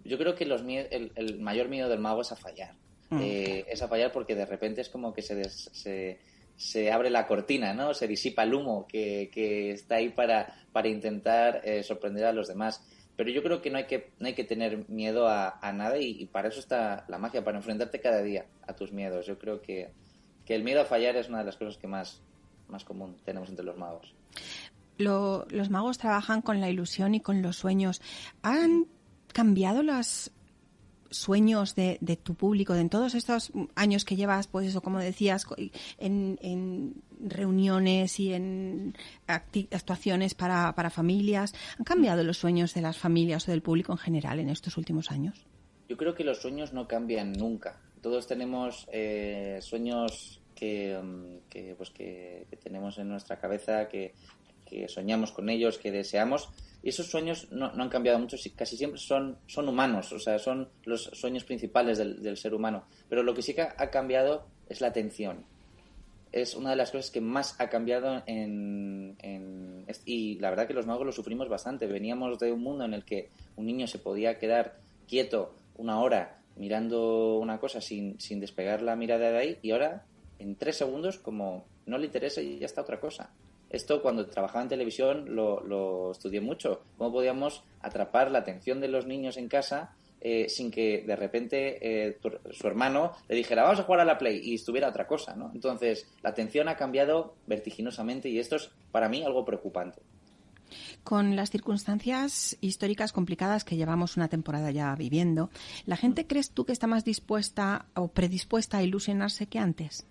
Yo creo que los el, mayor miedo del mago es a fallar. Mm. Eh, es a fallar porque de repente es como que se, se, se, abre la cortina, ¿no? Se disipa el humo que, que está ahí para, para intentar eh, sorprender a los demás. Pero yo creo que no hay que, no hay que tener miedo a, nada y, y, para eso está la magia, para enfrentarte cada día a tus miedos. Yo creo que, que el miedo a fallar es una de las cosas que más, más común tenemos entre los magos. los magos trabajan con la ilusión y con los sueños. ¿Han cambiado los sueños de, tu público, de en todos estos años que llevas, pues eso, como decías, en, reuniones y en actuaciones para, para familias? ¿Han cambiado los sueños de las familias o del público en general en estos últimos años? Yo creo que los sueños no cambian nunca todos tenemos eh, sueños mm, que, pues que, tenemos en nuestra cabeza, que, soñamos con ellos, que deseamos. Y esos sueños no, han cambiado mucho, casi siempre son, humanos, o sea, son los sueños principales del, ser humano. Pero lo que sí que ha cambiado es la atención. Es una de las cosas que más ha cambiado en, Y la verdad que los magos lo sufrimos bastante. Veníamos de un mundo en el que un niño se podía quedar quieto una hora mirando una cosa sin despegar la mirada de ahí y ahora en tres segundos como no le interesa y ya está otra cosa. Esto cuando trabajaba en televisión lo, estudié mucho. Cómo podíamos atrapar la atención de los niños en casa eh, sin que de repente eh, su hermano le dijera vamos a jugar a la Play y estuviera otra cosa, ¿no? Entonces la atención ha cambiado vertiginosamente y esto es para mí algo preocupante. Con las circunstancias históricas complicadas que llevamos una temporada ya viviendo, ¿la gente crees tú que está más dispuesta o predispuesta a ilusionarse que antes?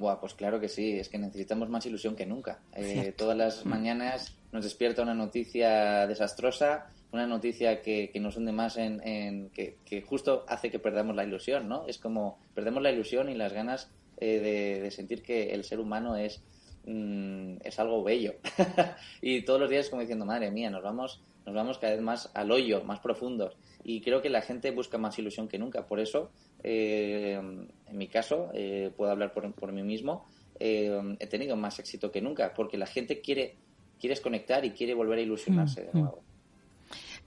Buah, pues claro que sí, es que necesitamos más ilusión que nunca. Eh, todas las mm. mañanas nos despierta una noticia desastrosa, una noticia que, nos hunde más en, que, justo hace que perdamos la ilusión, ¿no? Es como perdemos la ilusión y las ganas eh, de, sentir que el ser humano es Mm, es algo bello. *laughs* y todos los días como diciendo, madre mía, nos vamos, nos vamos cada vez más al hoyo, más profundos. Y creo que la gente busca más ilusión que nunca. Por eso, eh, en mi caso, eh, puedo hablar por, por mí mismo, eh, he tenido más éxito que nunca, porque la gente quiere, quiere desconectar y quiere volver a ilusionarse de mm, mm. nuevo.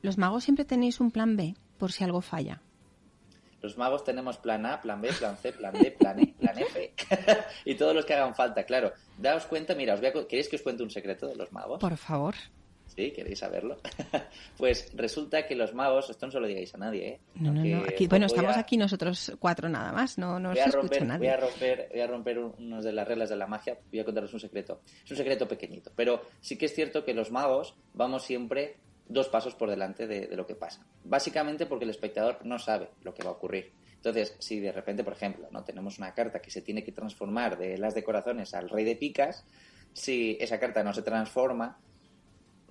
Los magos siempre tenéis un plan B por si algo falla. Los magos tenemos plan A, plan B, plan C, plan D, plan E, plan F *laughs* y todos los que hagan falta, claro. Daos cuenta, mira, os voy a... ¿queréis que os cuente un secreto de los magos? Por favor. ¿Sí? ¿Queréis saberlo? *laughs* pues resulta que los magos, esto no se lo digáis a nadie, ¿eh? No, no, no. bueno, estamos aquí nosotros cuatro nada más, no, no voy a romper, nadie. Voy a romper, voy a romper unas de las reglas de la magia, voy a contaros un secreto. Es un secreto pequeñito, pero sí que es cierto que los magos vamos siempre dos pasos por delante de, lo que pasa. Básicamente porque el espectador no sabe lo que va a ocurrir. Entonces, si de repente, por ejemplo, no tenemos una carta que se tiene que transformar de las de corazones al rey de picas, si esa carta no se transforma,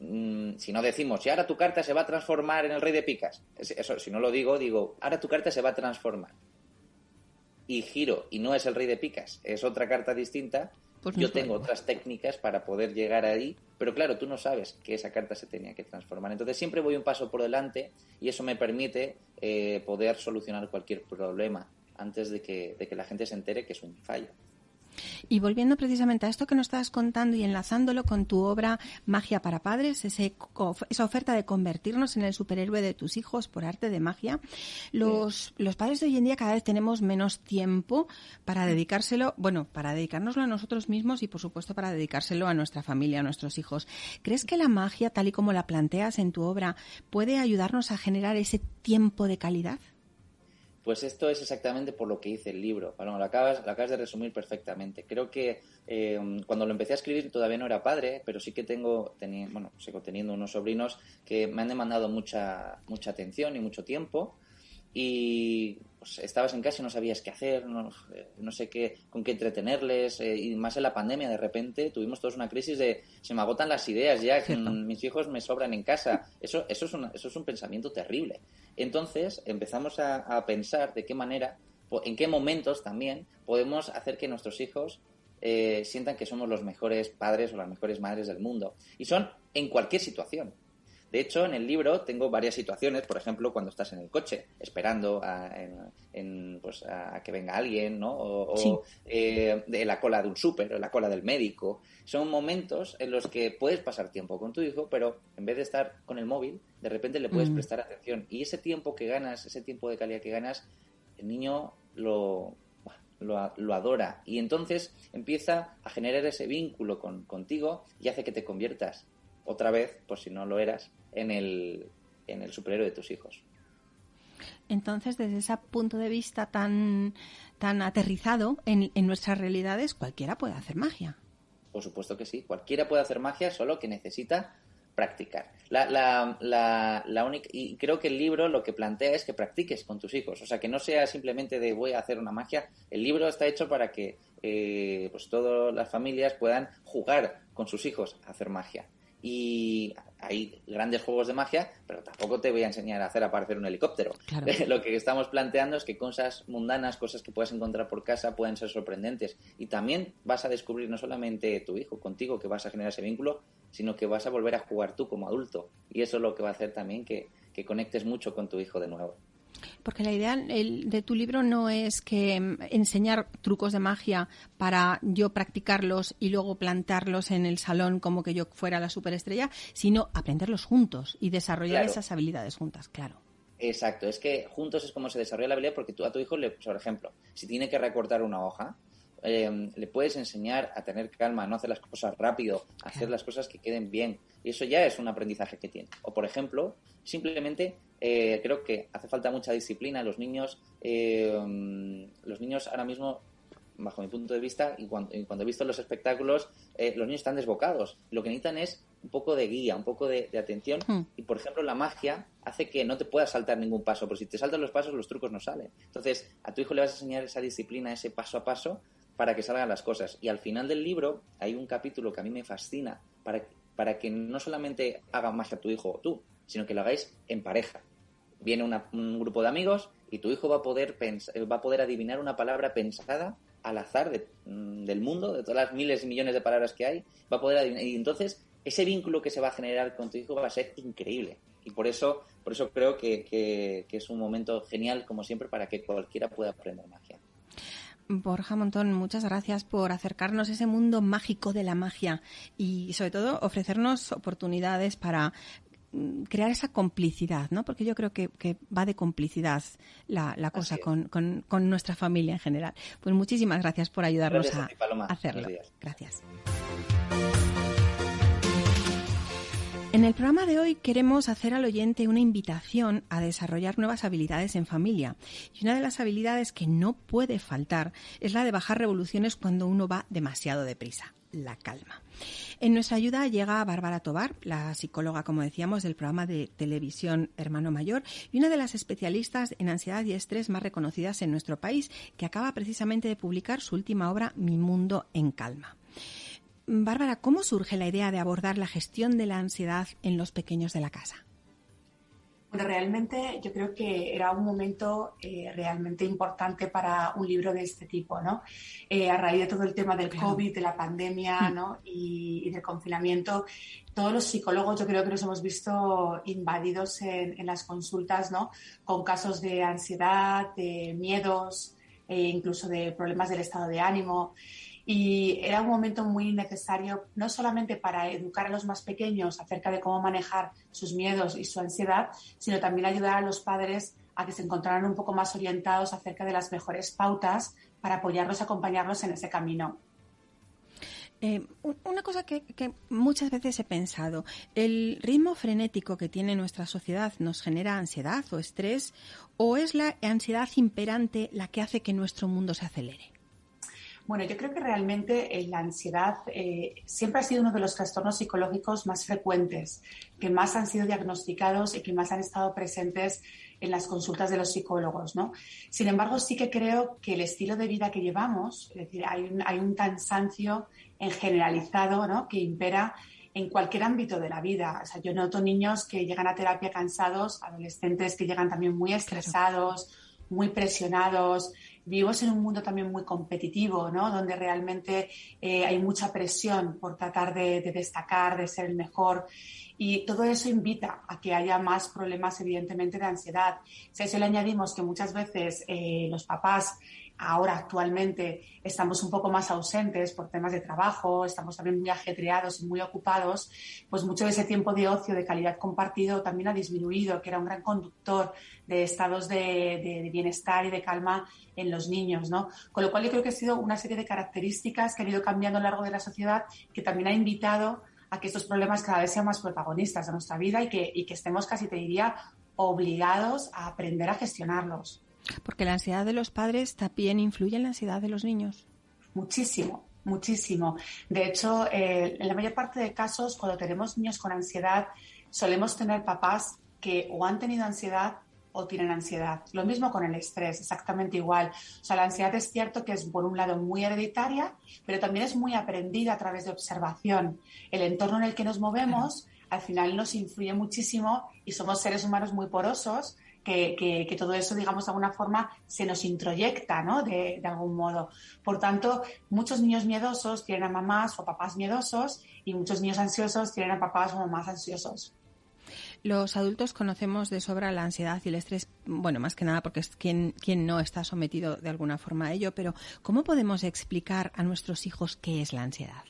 mm, si no decimos, y ahora tu carta se va a transformar en el rey de picas, eso, si no lo digo, digo, ahora tu carta se va a transformar. y giro y no es el rey de picas, es otra carta distinta, pues yo tengo otras técnicas para poder llegar ahí, pero claro, tú no sabes que esa carta se tenía que transformar. Entonces siempre voy un paso por delante y eso me permite eh, poder solucionar cualquier problema antes de que, de que la gente se entere que es un fallo. Y volviendo precisamente a esto que nos estabas contando y enlazándolo con tu obra Magia para Padres, esa oferta de convertirnos en el superhéroe de tus hijos por arte de magia, los, los padres de hoy en día cada vez tenemos menos tiempo para dedicárselo, bueno, para dedicárnoslo a nosotros mismos y por supuesto para dedicárselo a nuestra familia, a nuestros hijos. ¿Crees que la magia, tal y como la planteas en tu obra, puede ayudarnos a generar ese tiempo de calidad? Pues esto es exactamente por lo que hice el libro. Bueno, lo acabas, lo acabas de resumir perfectamente. Creo que eh, cuando lo empecé a escribir todavía no era padre, pero sí que tengo, bueno, sigo teniendo unos sobrinos que me han demandado mucha, mucha atención y mucho tiempo y pues, estabas en casa y no sabías qué hacer, no, sé qué, con qué entretenerles, eh, y más en la pandemia de repente tuvimos todos una crisis de se me agotan las ideas ya, que *laughs* mis hijos me sobran en casa. Eso, eso, es, eso es un pensamiento terrible. Entonces empezamos a, pensar de qué manera, en qué momentos también podemos hacer que nuestros hijos eh, sientan que somos los mejores padres o las mejores madres del mundo. Y son en cualquier situación. De hecho, en el libro tengo varias situaciones, por ejemplo, cuando estás en el coche esperando a, pues, que venga alguien, ¿no? O, eh, de la cola de un súper o la cola del médico. Son momentos en los que puedes pasar tiempo con tu hijo, pero en vez de estar con el móvil, de repente le puedes mm. prestar atención. Y ese tiempo que ganas, ese tiempo de calidad que ganas, el niño lo, lo, adora y entonces empieza a generar ese vínculo con, contigo y hace que te conviertas otra vez, por si no lo eras, en el, en el superhéroe de tus hijos. Entonces, desde ese punto de vista tan, tan aterrizado en, en nuestras realidades, cualquiera puede hacer magia. Por supuesto que sí, cualquiera puede hacer magia, solo que necesita practicar. La, la, la, la única, y creo que el libro lo que plantea es que practiques con tus hijos, o sea, que no sea simplemente de voy a hacer una magia. El libro está hecho para que eh, pues todas las familias puedan jugar con sus hijos a hacer magia y hay grandes juegos de magia, pero tampoco te voy a enseñar a hacer aparecer un helicóptero. *laughs* Lo que estamos planteando es que cosas mundanas, cosas que puedes encontrar por casa, pueden ser sorprendentes. Y también vas a descubrir no solamente tu hijo contigo, que vas a generar ese vínculo, sino que vas a volver a jugar tú como adulto. Y eso es lo que va a hacer también que conectes mucho con tu hijo de nuevo. Porque la idea de tu libro no es que mm, enseñar trucos de magia para yo practicarlos y luego plantarlos en el salón como que yo fuera la superestrella, sino aprenderlos juntos y desarrollar esas habilidades juntas, claro. Exacto, es que juntos es como se desarrolla la habilidad porque tú a tu hijo, le, por ejemplo, si tiene que recortar una hoja, em, le puedes enseñar a tener calma, a no hacer las cosas rápido, a hacer las cosas que queden bien. Y eso ya es un aprendizaje que tiene. O, por ejemplo, simplemente eh, creo que hace falta mucha disciplina. Los niños, eh, los niños ahora mismo, bajo mi punto de vista, y cuando, he visto los espectáculos, eh, los niños están desbocados. Lo que necesitan es un poco de guía, un poco de, atención. Hmm. Y, por ejemplo, la magia hace que no te puedas saltar ningún paso, porque si te saltan los pasos, los trucos no salen. Entonces, a tu hijo le vas a enseñar esa disciplina, ese paso a paso, para que salgan las cosas. Y al final del libro hay un capítulo que a mí me fascina para, para que no solamente haga magia tu hijo o tú, sino que lo hagáis en pareja viene un grupo de amigos y tu hijo va a poder va a poder adivinar una palabra pensada al azar mm, del mundo, de todas las miles y millones de palabras que hay, va a poder adivinar. Y entonces ese vínculo que se va a generar con tu hijo va a ser increíble. Y por eso, por eso creo que, que, que es un momento genial, como siempre, para que cualquiera pueda aprender magia. Borja Montón, muchas gracias por acercarnos a ese mundo mágico de la magia y sobre todo ofrecernos oportunidades para Mm, crear esa complicidad, ¿no? Porque yo creo que, va de complicidad la, cosa con, con, nuestra familia en general. Pues muchísimas gracias por ayudarnos a, hacerlo. Gracias. En el programa de hoy queremos hacer al oyente una invitación a desarrollar nuevas habilidades en familia. Y una de las habilidades que no puede faltar es la de bajar revoluciones cuando uno va demasiado deprisa, la calma. En nuestra ayuda llega Bárbara Tobar, la psicóloga, como decíamos, del programa de televisión Hermano Mayor y una de las especialistas en ansiedad y estrés más reconocidas en nuestro país, que acaba precisamente de publicar su última obra, Mi Mundo en Calma. Bárbara, ¿cómo surge la idea de abordar la gestión de la ansiedad en los pequeños de la casa? Bueno, realmente yo creo que era un momento eh, realmente importante para un libro de este tipo, ¿no? Eh, a raíz de todo el tema del COVID, de la pandemia, mm. ¿no? Y, del confinamiento, todos los psicólogos yo creo que nos hemos visto invadidos en, en las consultas, ¿no? Con casos de ansiedad, de miedos, e incluso de problemas del estado de ánimo. Y era un momento muy necesario, no solamente para educar a los más pequeños acerca de cómo manejar sus miedos y su ansiedad, sino también ayudar a los padres a que se encontraran un poco más orientados acerca de las mejores pautas para apoyarlos y acompañarlos en ese camino. Eh, una cosa que, que, muchas veces he pensado, ¿el ritmo frenético que tiene nuestra sociedad nos genera ansiedad o estrés o es la ansiedad imperante la que hace que nuestro mundo se acelere? Bueno, yo creo que realmente eh, la ansiedad eh, siempre ha sido uno de los trastornos psicológicos más frecuentes, que más han sido diagnosticados y que más han estado presentes en las consultas de los psicólogos, ¿no? Sin embargo, sí que creo que el estilo de vida que llevamos, es decir, hay un, hay un cansancio en generalizado, ¿no? Que impera en cualquier ámbito de la vida. O sea, yo noto niños que llegan a terapia cansados, adolescentes que llegan también muy estresados, muy presionados, vivimos en un mundo también muy competitivo, ¿no? Donde realmente eh, hay mucha presión por tratar de, destacar, de ser el mejor. Y todo eso invita a que haya más problemas, evidentemente, de ansiedad. Si a eso le añadimos que muchas veces eh, los papás ahora actualmente estamos un poco más ausentes por temas de trabajo, estamos también muy ajetreados y muy ocupados, pues mucho de ese tiempo de ocio, de calidad compartido, también ha disminuido, que era un gran conductor de estados de, bienestar y de calma en los niños, ¿no? Con lo cual yo creo que ha sido una serie de características que han ido cambiando a lo largo de la sociedad que también ha invitado a que estos problemas cada vez sean más protagonistas de nuestra vida y que, y que estemos casi, te diría, obligados a aprender a gestionarlos. Porque la ansiedad de los padres también influye en la ansiedad de los niños. Muchísimo, muchísimo. De hecho, eh, en la mayor parte de casos, cuando tenemos niños con ansiedad, solemos tener papás que o han tenido ansiedad o tienen ansiedad. Lo mismo con el estrés, exactamente igual. O sea, la ansiedad es cierto que es, por un lado, muy hereditaria, pero también es muy aprendida a través de observación. El entorno en el que nos movemos al final nos influye muchísimo y somos seres humanos muy porosos que, todo eso, digamos, de alguna forma se nos introyecta, ¿no? De, de, algún modo. Por tanto, muchos niños miedosos tienen a mamás o papás miedosos y muchos niños ansiosos tienen a papás o mamás ansiosos. Los adultos conocemos de sobra la ansiedad y el estrés, bueno, más que nada porque es quien, quien no está sometido de alguna forma a ello, pero ¿cómo podemos explicar a nuestros hijos qué es la ansiedad?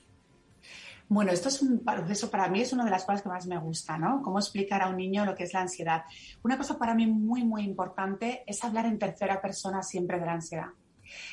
Bueno, esto es un proceso, para mí es una de las cosas que más me gusta, ¿no? Cómo explicar a un niño lo que es la ansiedad. Una cosa para mí muy, muy importante es hablar en tercera persona siempre de la ansiedad.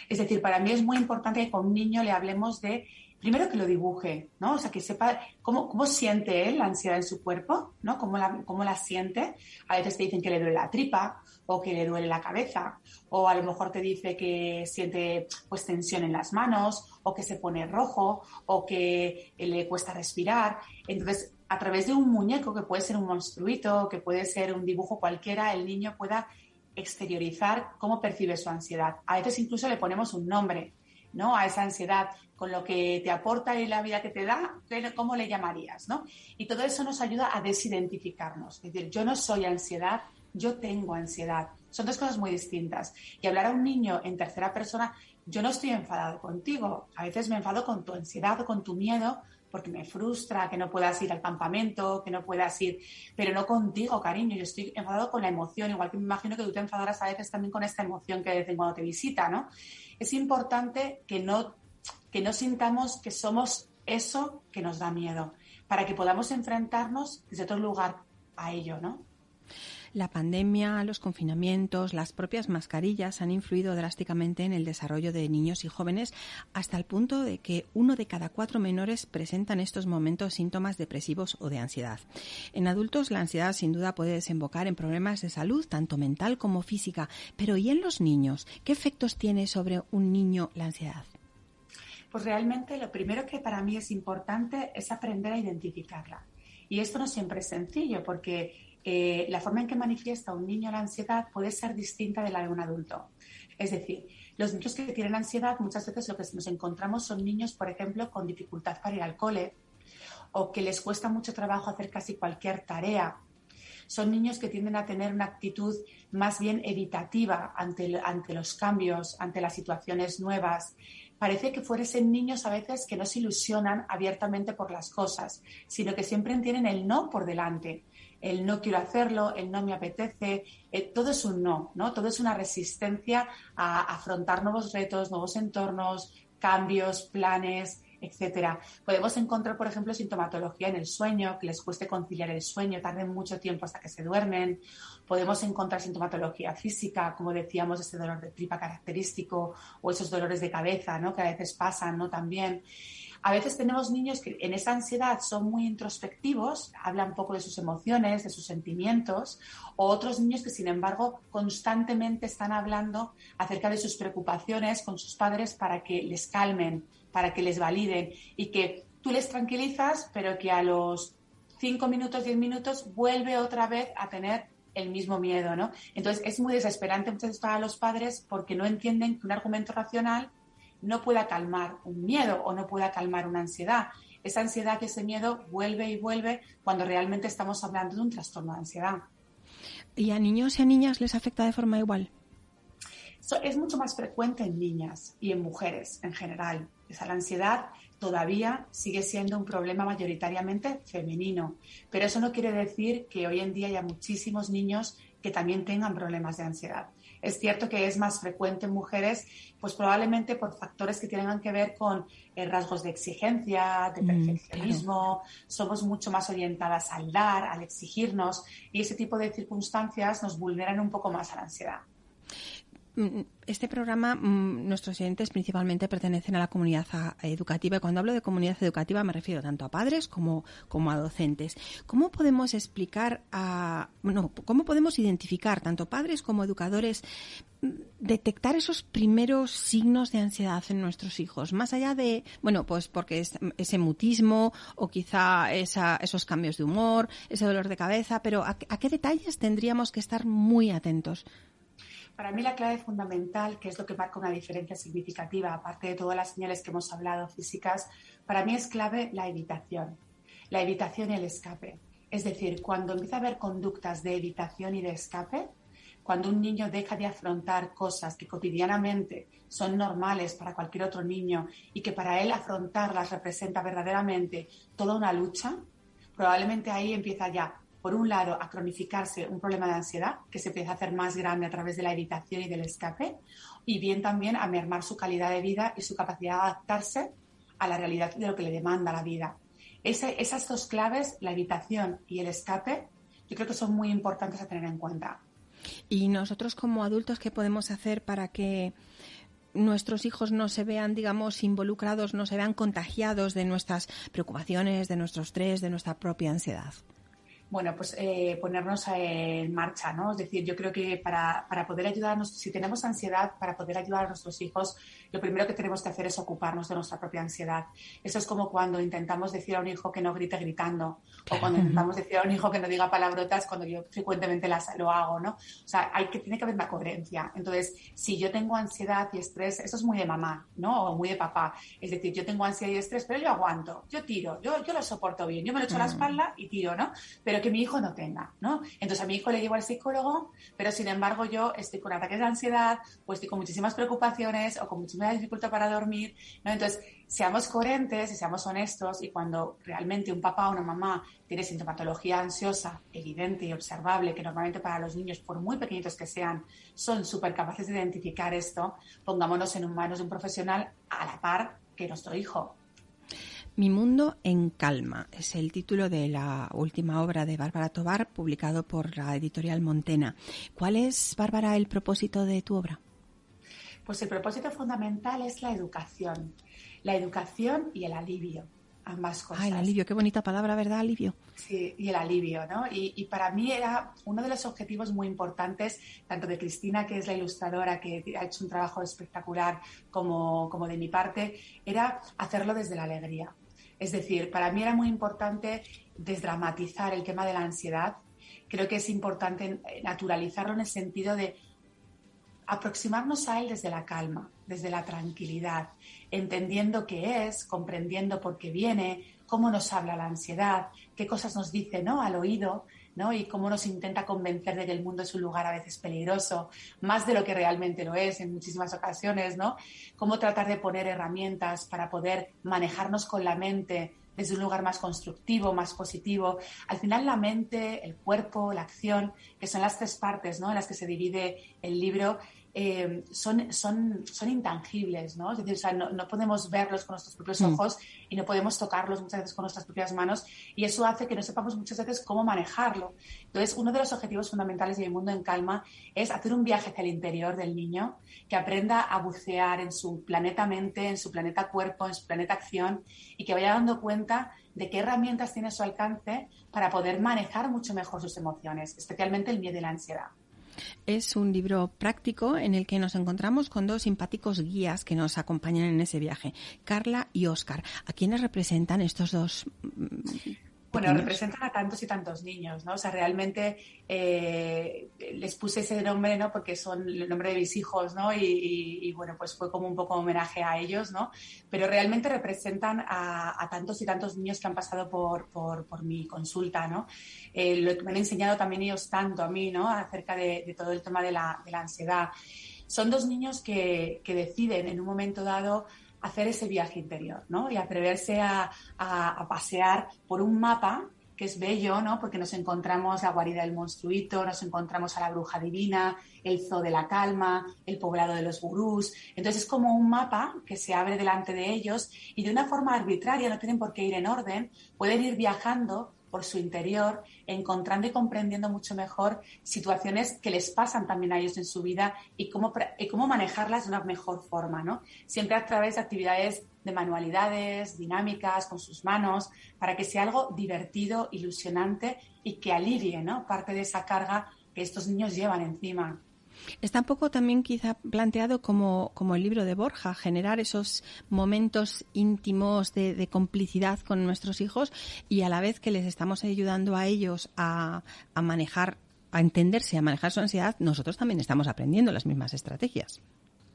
Es decir, para mí es muy importante que con un niño le hablemos de primero que lo dibuje, ¿no? O sea, que sepa cómo, cómo siente él la ansiedad en su cuerpo, ¿no? Cómo la, cómo la siente. A veces te dicen que le duele la tripa o que le duele la cabeza o a lo mejor te dice que siente pues tensión en las manos o que se pone rojo o que le cuesta respirar. Entonces, a través de un muñeco que puede ser un monstruito, que puede ser un dibujo cualquiera, el niño pueda exteriorizar cómo percibe su ansiedad. A veces incluso le ponemos un nombre, ¿no? A esa ansiedad con lo que te aporta y la vida que te da, ¿cómo le llamarías? ¿no? Y todo eso nos ayuda a desidentificarnos. Es decir, yo no soy ansiedad, yo tengo ansiedad. Son dos cosas muy distintas. Y hablar a un niño en tercera persona, yo no estoy enfadado contigo. A veces me enfado con tu ansiedad con tu miedo porque me frustra que no puedas ir al campamento, que no puedas ir, pero no contigo, cariño. Yo estoy enfadado con la emoción, igual que me imagino que tú te enfadarás a veces también con esta emoción que de cuando te visita, ¿no? Es importante que no que no sintamos que somos eso que nos da miedo, para que podamos enfrentarnos desde otro lugar a ello, ¿no? La pandemia, los confinamientos, las propias mascarillas han influido drásticamente en el desarrollo de niños y jóvenes hasta el punto de que uno de cada cuatro menores presenta en estos momentos síntomas depresivos o de ansiedad. En adultos la ansiedad sin duda puede desembocar en problemas de salud, tanto mental como física, pero ¿y en los niños? ¿Qué efectos tiene sobre un niño la ansiedad? Pues realmente lo primero que para mí es importante es aprender a identificarla. Y esto no siempre es sencillo porque eh, la forma en que manifiesta un niño la ansiedad puede ser distinta de la de un adulto. Es decir, los niños que tienen ansiedad muchas veces lo que nos encontramos son niños, por ejemplo, con dificultad para ir al cole o que les cuesta mucho trabajo hacer casi cualquier tarea. Son niños que tienden a tener una actitud más bien evitativa ante, ante los cambios, ante las situaciones nuevas. Parece que fuesen niños a veces que no se ilusionan abiertamente por las cosas, sino que siempre tienen el no por delante el no quiero hacerlo, el no me apetece, eh, todo es un no, ¿no? Todo es una resistencia a afrontar nuevos retos, nuevos entornos, cambios, planes, etcétera. Podemos encontrar, por ejemplo, sintomatología en el sueño, que les cueste conciliar el sueño, tarden mucho tiempo hasta que se duermen. Podemos encontrar sintomatología física, como decíamos, ese dolor de tripa característico o esos dolores de cabeza, ¿no? Que a veces pasan, ¿no? También. A veces tenemos niños que en esa ansiedad son muy introspectivos, hablan poco de sus emociones, de sus sentimientos, o otros niños que, sin embargo, constantemente están hablando acerca de sus preocupaciones con sus padres para que les calmen, para que les validen y que tú les tranquilizas, pero que a los cinco minutos, diez minutos vuelve otra vez a tener el mismo miedo, ¿no? Entonces es muy desesperante muchas veces para los padres porque no entienden que un argumento racional no pueda calmar un miedo o no pueda calmar una ansiedad. Esa ansiedad, ese miedo vuelve y vuelve cuando realmente estamos hablando de un trastorno de ansiedad. ¿Y a niños y a niñas les afecta de forma igual? es mucho más frecuente en niñas y en mujeres en general. Esa, la ansiedad todavía sigue siendo un problema mayoritariamente femenino, pero eso no quiere decir que hoy en día haya muchísimos niños que también tengan problemas de ansiedad. Es cierto que es más frecuente en mujeres, pues probablemente por factores que tengan que ver con eh, rasgos de exigencia, de mm, perfeccionismo, somos mucho más orientadas al dar, al exigirnos y ese tipo de circunstancias nos vulneran un poco más a la ansiedad. Mm, este programa, mm, nuestros oyentes principalmente pertenecen a la comunidad educativa y cuando hablo de comunidad educativa me refiero tanto a padres como, a docentes. ¿Cómo podemos explicar a, cómo podemos identificar tanto padres como educadores mm, detectar esos primeros signos de ansiedad en nuestros hijos, más allá de, bueno, pues porque es ese mutismo o quizá esos cambios de humor, ese dolor de cabeza, pero ¿a qué detalles tendríamos que estar muy atentos? Para mí la clave fundamental, que es lo que marca una diferencia significativa, aparte de todas las señales que hemos hablado físicas, para mí es clave la evitación, la evitación y el escape. Es decir, cuando empieza a haber conductas de evitación y de escape, cuando un niño deja de afrontar cosas que cotidianamente son normales para cualquier otro niño y que para él afrontarlas representa verdaderamente toda una lucha, probablemente ahí empieza ya por un lado, a cronificarse un problema de ansiedad que se empieza a hacer más grande a través de la evitación y del escape, y bien también a mermar su calidad de vida y su capacidad de adaptarse a la realidad de lo que le demanda la vida. esas dos claves, la evitación y el escape, yo creo que son muy importantes a tener en cuenta. ¿Y nosotros como adultos qué podemos hacer para que nuestros hijos no se vean, digamos, involucrados, no se vean contagiados de nuestras preocupaciones, de nuestro estrés, de nuestra propia ansiedad? Bueno, pues eh, ponernos en marcha, ¿no? Es decir, yo creo que para, para, poder ayudarnos, si tenemos ansiedad, para poder ayudar a nuestros hijos, lo primero que tenemos que hacer es ocuparnos de nuestra propia ansiedad. Eso es como cuando intentamos decir a un hijo que no grite gritando, o cuando intentamos decir a un hijo que no diga palabrotas cuando yo frecuentemente las, lo hago, ¿no? O sea, hay que, tiene que haber una coherencia. Entonces, si yo tengo ansiedad y estrés, eso es muy de mamá, ¿no? O muy de papá. Es decir, yo tengo ansiedad y estrés, pero yo aguanto, yo tiro, yo, yo lo soporto bien, yo me lo echo a la mm. espalda y tiro, ¿no? Pero que mi hijo no tenga, ¿no? Entonces a mi hijo le llevo al psicólogo, pero sin embargo yo estoy con ataques de ansiedad o estoy con muchísimas preocupaciones o con muchísima dificultad para dormir, ¿no? Entonces, seamos coherentes y seamos honestos y cuando realmente un papá o una mamá tiene sintomatología ansiosa evidente y observable, que normalmente para los niños, por muy pequeñitos que sean, son súper capaces de identificar esto, pongámonos en manos de un profesional a la par que nuestro hijo. Mi mundo en calma es el título de la última obra de Bárbara Tobar, publicado por la editorial Montena. ¿Cuál es, Bárbara, el propósito de tu obra? Pues el propósito fundamental es la educación. La educación y el alivio ambas cosas. Ah, el alivio, qué bonita palabra, ¿verdad? Alivio. Sí, y el alivio, ¿no? Y, para mí era uno de los objetivos muy importantes, tanto de Cristina, que es la ilustradora, que ha hecho un trabajo espectacular, como, como de mi parte, era hacerlo desde la alegría. Es decir, para mí era muy importante desdramatizar el tema de la ansiedad. Creo que es importante naturalizarlo en el sentido de aproximarnos a él desde la calma, desde la tranquilidad, entendiendo qué es, comprendiendo por qué viene, cómo nos habla la ansiedad, qué cosas nos dice ¿no? al oído, ¿no? Y cómo nos intenta convencer de que el mundo es un lugar a veces peligroso, más de lo que realmente lo es en muchísimas ocasiones, ¿no? Cómo tratar de poner herramientas para poder manejarnos con la mente desde un lugar más constructivo, más positivo. Al final la mente, el cuerpo, la acción, que son las tres partes ¿no? en las que se divide el libro, eh, son, son, son intangibles, ¿no? Es decir, o sea, no, podemos verlos con nuestros propios mm. ojos y no podemos tocarlos muchas veces con nuestras propias manos y eso hace que no sepamos muchas veces cómo manejarlo. Entonces, uno de los objetivos fundamentales de Mi Mundo en Calma es hacer un viaje hacia el interior del niño, que aprenda a bucear en su planeta mente, en su planeta cuerpo, en su planeta acción y que vaya dando cuenta de qué herramientas tiene a su alcance para poder manejar mucho mejor sus emociones, especialmente el miedo y la ansiedad. Es un libro práctico en el que nos encontramos con dos simpáticos guías que nos acompañan en ese viaje, Carla y Óscar. ¿A quiénes representan estos dos bueno, representan a tantos y tantos niños, ¿no? O sea, realmente eh, les puse ese nombre, ¿no? Porque son el nombre de mis hijos, ¿no? Y, bueno, pues fue como un poco homenaje a ellos, ¿no? Pero realmente representan a, tantos y tantos niños que han pasado por, por, mi consulta, ¿no? Eh, lo que me han enseñado también ellos tanto a mí, ¿no? Acerca de, todo el tema de la, de la ansiedad. Son dos niños que, que deciden en un momento dado hacer ese viaje interior, ¿no? Y atreverse a, pasear por un mapa que es bello, ¿no? Porque nos encontramos la guarida del monstruito, nos encontramos a la bruja divina, el zoo de la calma, el poblado de los gurús. Entonces es como un mapa que se abre delante de ellos y de una forma arbitraria, no tienen por qué ir en orden, pueden ir viajando por su interior, encontrando y comprendiendo mucho mejor situaciones que les pasan también a ellos en su vida y cómo, y cómo manejarlas de una mejor forma, ¿no? Siempre a través de actividades de manualidades, dinámicas, con sus manos, para que sea algo divertido, ilusionante y que alivie, ¿no? Parte de esa carga que estos niños llevan encima. Está un poco también quizá planteado como, como el libro de Borja, generar esos momentos íntimos de, complicidad con nuestros hijos y a la vez que les estamos ayudando a ellos a, a manejar, a entenderse, a manejar su ansiedad, nosotros también estamos aprendiendo las mismas estrategias.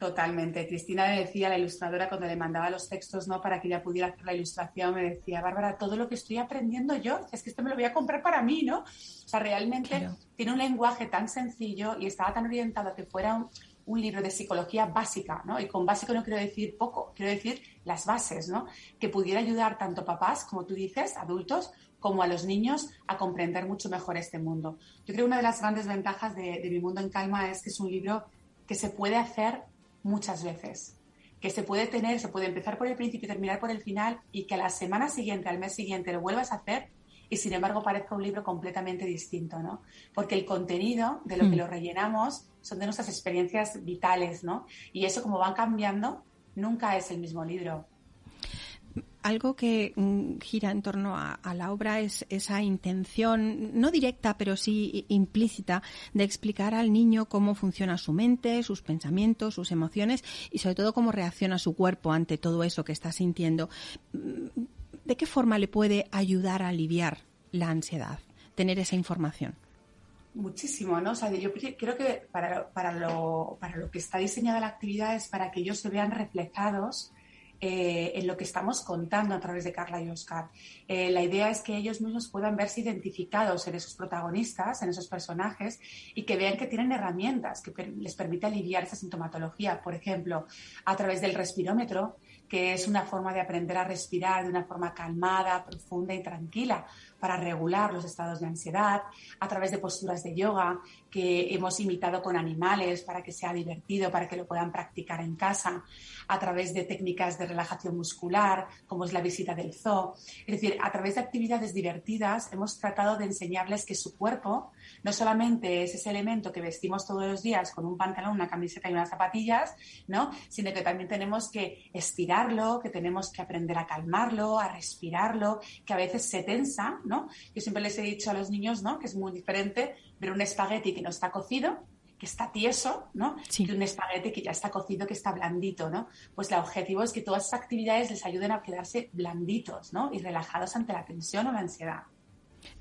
Totalmente. Cristina me decía, la ilustradora, cuando le mandaba los textos ¿no? para que ella pudiera hacer la ilustración, me decía, Bárbara, todo lo que estoy aprendiendo yo, es que esto me lo voy a comprar para mí, ¿no? O sea, realmente tiene un lenguaje tan sencillo y estaba tan orientado a que fuera un, un, libro de psicología básica, ¿no? Y con básico no quiero decir poco, quiero decir las bases, ¿no? Que pudiera ayudar tanto a papás, como tú dices, adultos, como a los niños a comprender mucho mejor este mundo. Yo creo que una de las grandes ventajas de, de Mi Mundo en Calma es que es un libro que se puede hacer muchas veces. Que se puede tener, se puede empezar por el principio y terminar por el final y que a la semana siguiente, al mes siguiente, lo vuelvas a hacer y sin embargo parezca un libro completamente distinto, ¿no? Porque el contenido de lo que mm. lo rellenamos son de nuestras experiencias vitales, ¿no? Y eso como van cambiando, nunca es el mismo libro algo que mm, gira en torno a, la obra es esa intención, no directa, pero sí implícita, de explicar al niño cómo funciona su mente, sus pensamientos, sus emociones y sobre todo cómo reacciona su cuerpo ante todo eso que está sintiendo. Mm, ¿De qué forma le puede ayudar a aliviar la ansiedad, tener esa información? Muchísimo, ¿no? O sea, yo creo que para, para, lo, para lo que está diseñada la actividad es para que ellos se vean reflejados eh, en lo que estamos contando a través de Carla y Oscar. Eh, la idea es que ellos mismos puedan verse identificados en esos protagonistas, en esos personajes, y que vean que tienen herramientas que les permiten aliviar esa sintomatología. Por ejemplo, a través del respirómetro, que es una forma de aprender a respirar de una forma calmada, profunda y tranquila para regular los estados de ansiedad, a través de posturas de yoga que hemos imitado con animales para que sea divertido, para que lo puedan practicar en casa, a través de técnicas de relajación muscular, como es la visita del zoo. Es decir, a través de actividades divertidas hemos tratado de enseñarles que su cuerpo no solamente es ese elemento que vestimos todos los días con un pantalón, una camiseta y unas zapatillas, ¿no? sino que también tenemos que estirarlo, que tenemos que aprender a calmarlo, a respirarlo, que a veces se tensa. ¿no? Yo siempre les he dicho a los niños ¿no? que es muy diferente ver un espagueti que no está cocido que está tieso, ¿no? Y un espagueti que ya está cocido, que está blandito, ¿no? Pues el objetivo es que todas esas actividades les ayuden a quedarse blanditos, ¿no? Y relajados ante la tensión o la ansiedad.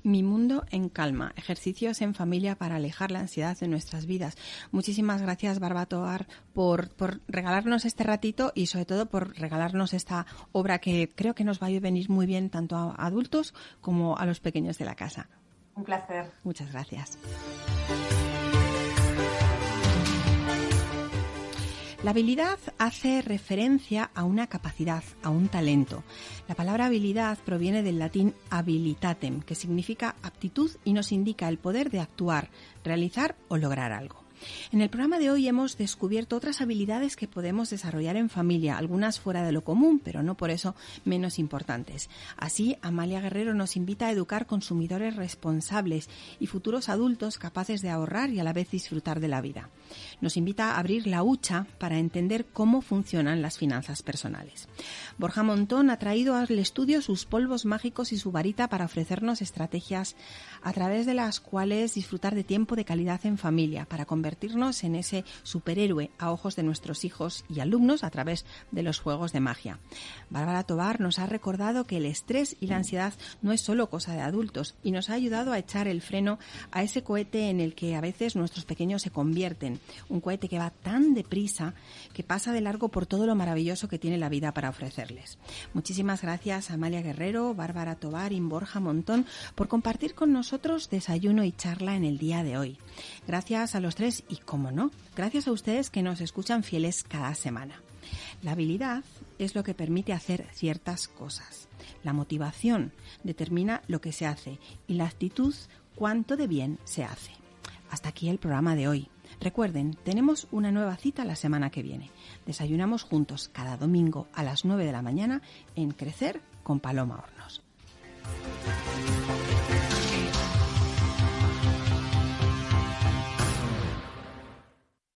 Mi mundo en calma, ejercicios en familia para alejar la ansiedad de nuestras vidas. Muchísimas gracias, Barbatoar, por, por regalarnos este ratito y sobre todo por regalarnos esta obra que creo que nos va a venir muy bien tanto a adultos como a los pequeños de la casa. Un placer. Muchas gracias. La habilidad hace referencia a una capacidad, a un talento. La palabra habilidad proviene del latín habilitatem, que significa aptitud y nos indica el poder de actuar, realizar o lograr algo. En el programa de hoy hemos descubierto otras habilidades que podemos desarrollar en familia, algunas fuera de lo común, pero no por eso menos importantes. Así, Amalia Guerrero nos invita a educar consumidores responsables y futuros adultos capaces de ahorrar y a la vez disfrutar de la vida. Nos invita a abrir la hucha para entender cómo funcionan las finanzas personales. Borja Montón ha traído al estudio sus polvos mágicos y su varita para ofrecernos estrategias a través de las cuales disfrutar de tiempo de calidad en familia, para convertirnos en ese superhéroe a ojos de nuestros hijos y alumnos a través de los juegos de magia. Bárbara Tobar nos ha recordado que el estrés y la ansiedad no es solo cosa de adultos y nos ha ayudado a echar el freno a ese cohete en el que a veces nuestros pequeños se convierten, un cohete que va tan deprisa que pasa de largo por todo lo maravilloso que tiene la vida para ofrecerles. Muchísimas gracias a Amalia Guerrero, Bárbara Tobar y Borja Montón por compartir con nosotros desayuno y charla en el día de hoy. Gracias a los tres y, como no, gracias a ustedes que nos escuchan fieles cada semana. La habilidad es lo que permite hacer ciertas cosas. La motivación determina lo que se hace y la actitud cuánto de bien se hace. Hasta aquí el programa de hoy. Recuerden, tenemos una nueva cita la semana que viene. Desayunamos juntos cada domingo a las 9 de la mañana en Crecer con Paloma Hornos.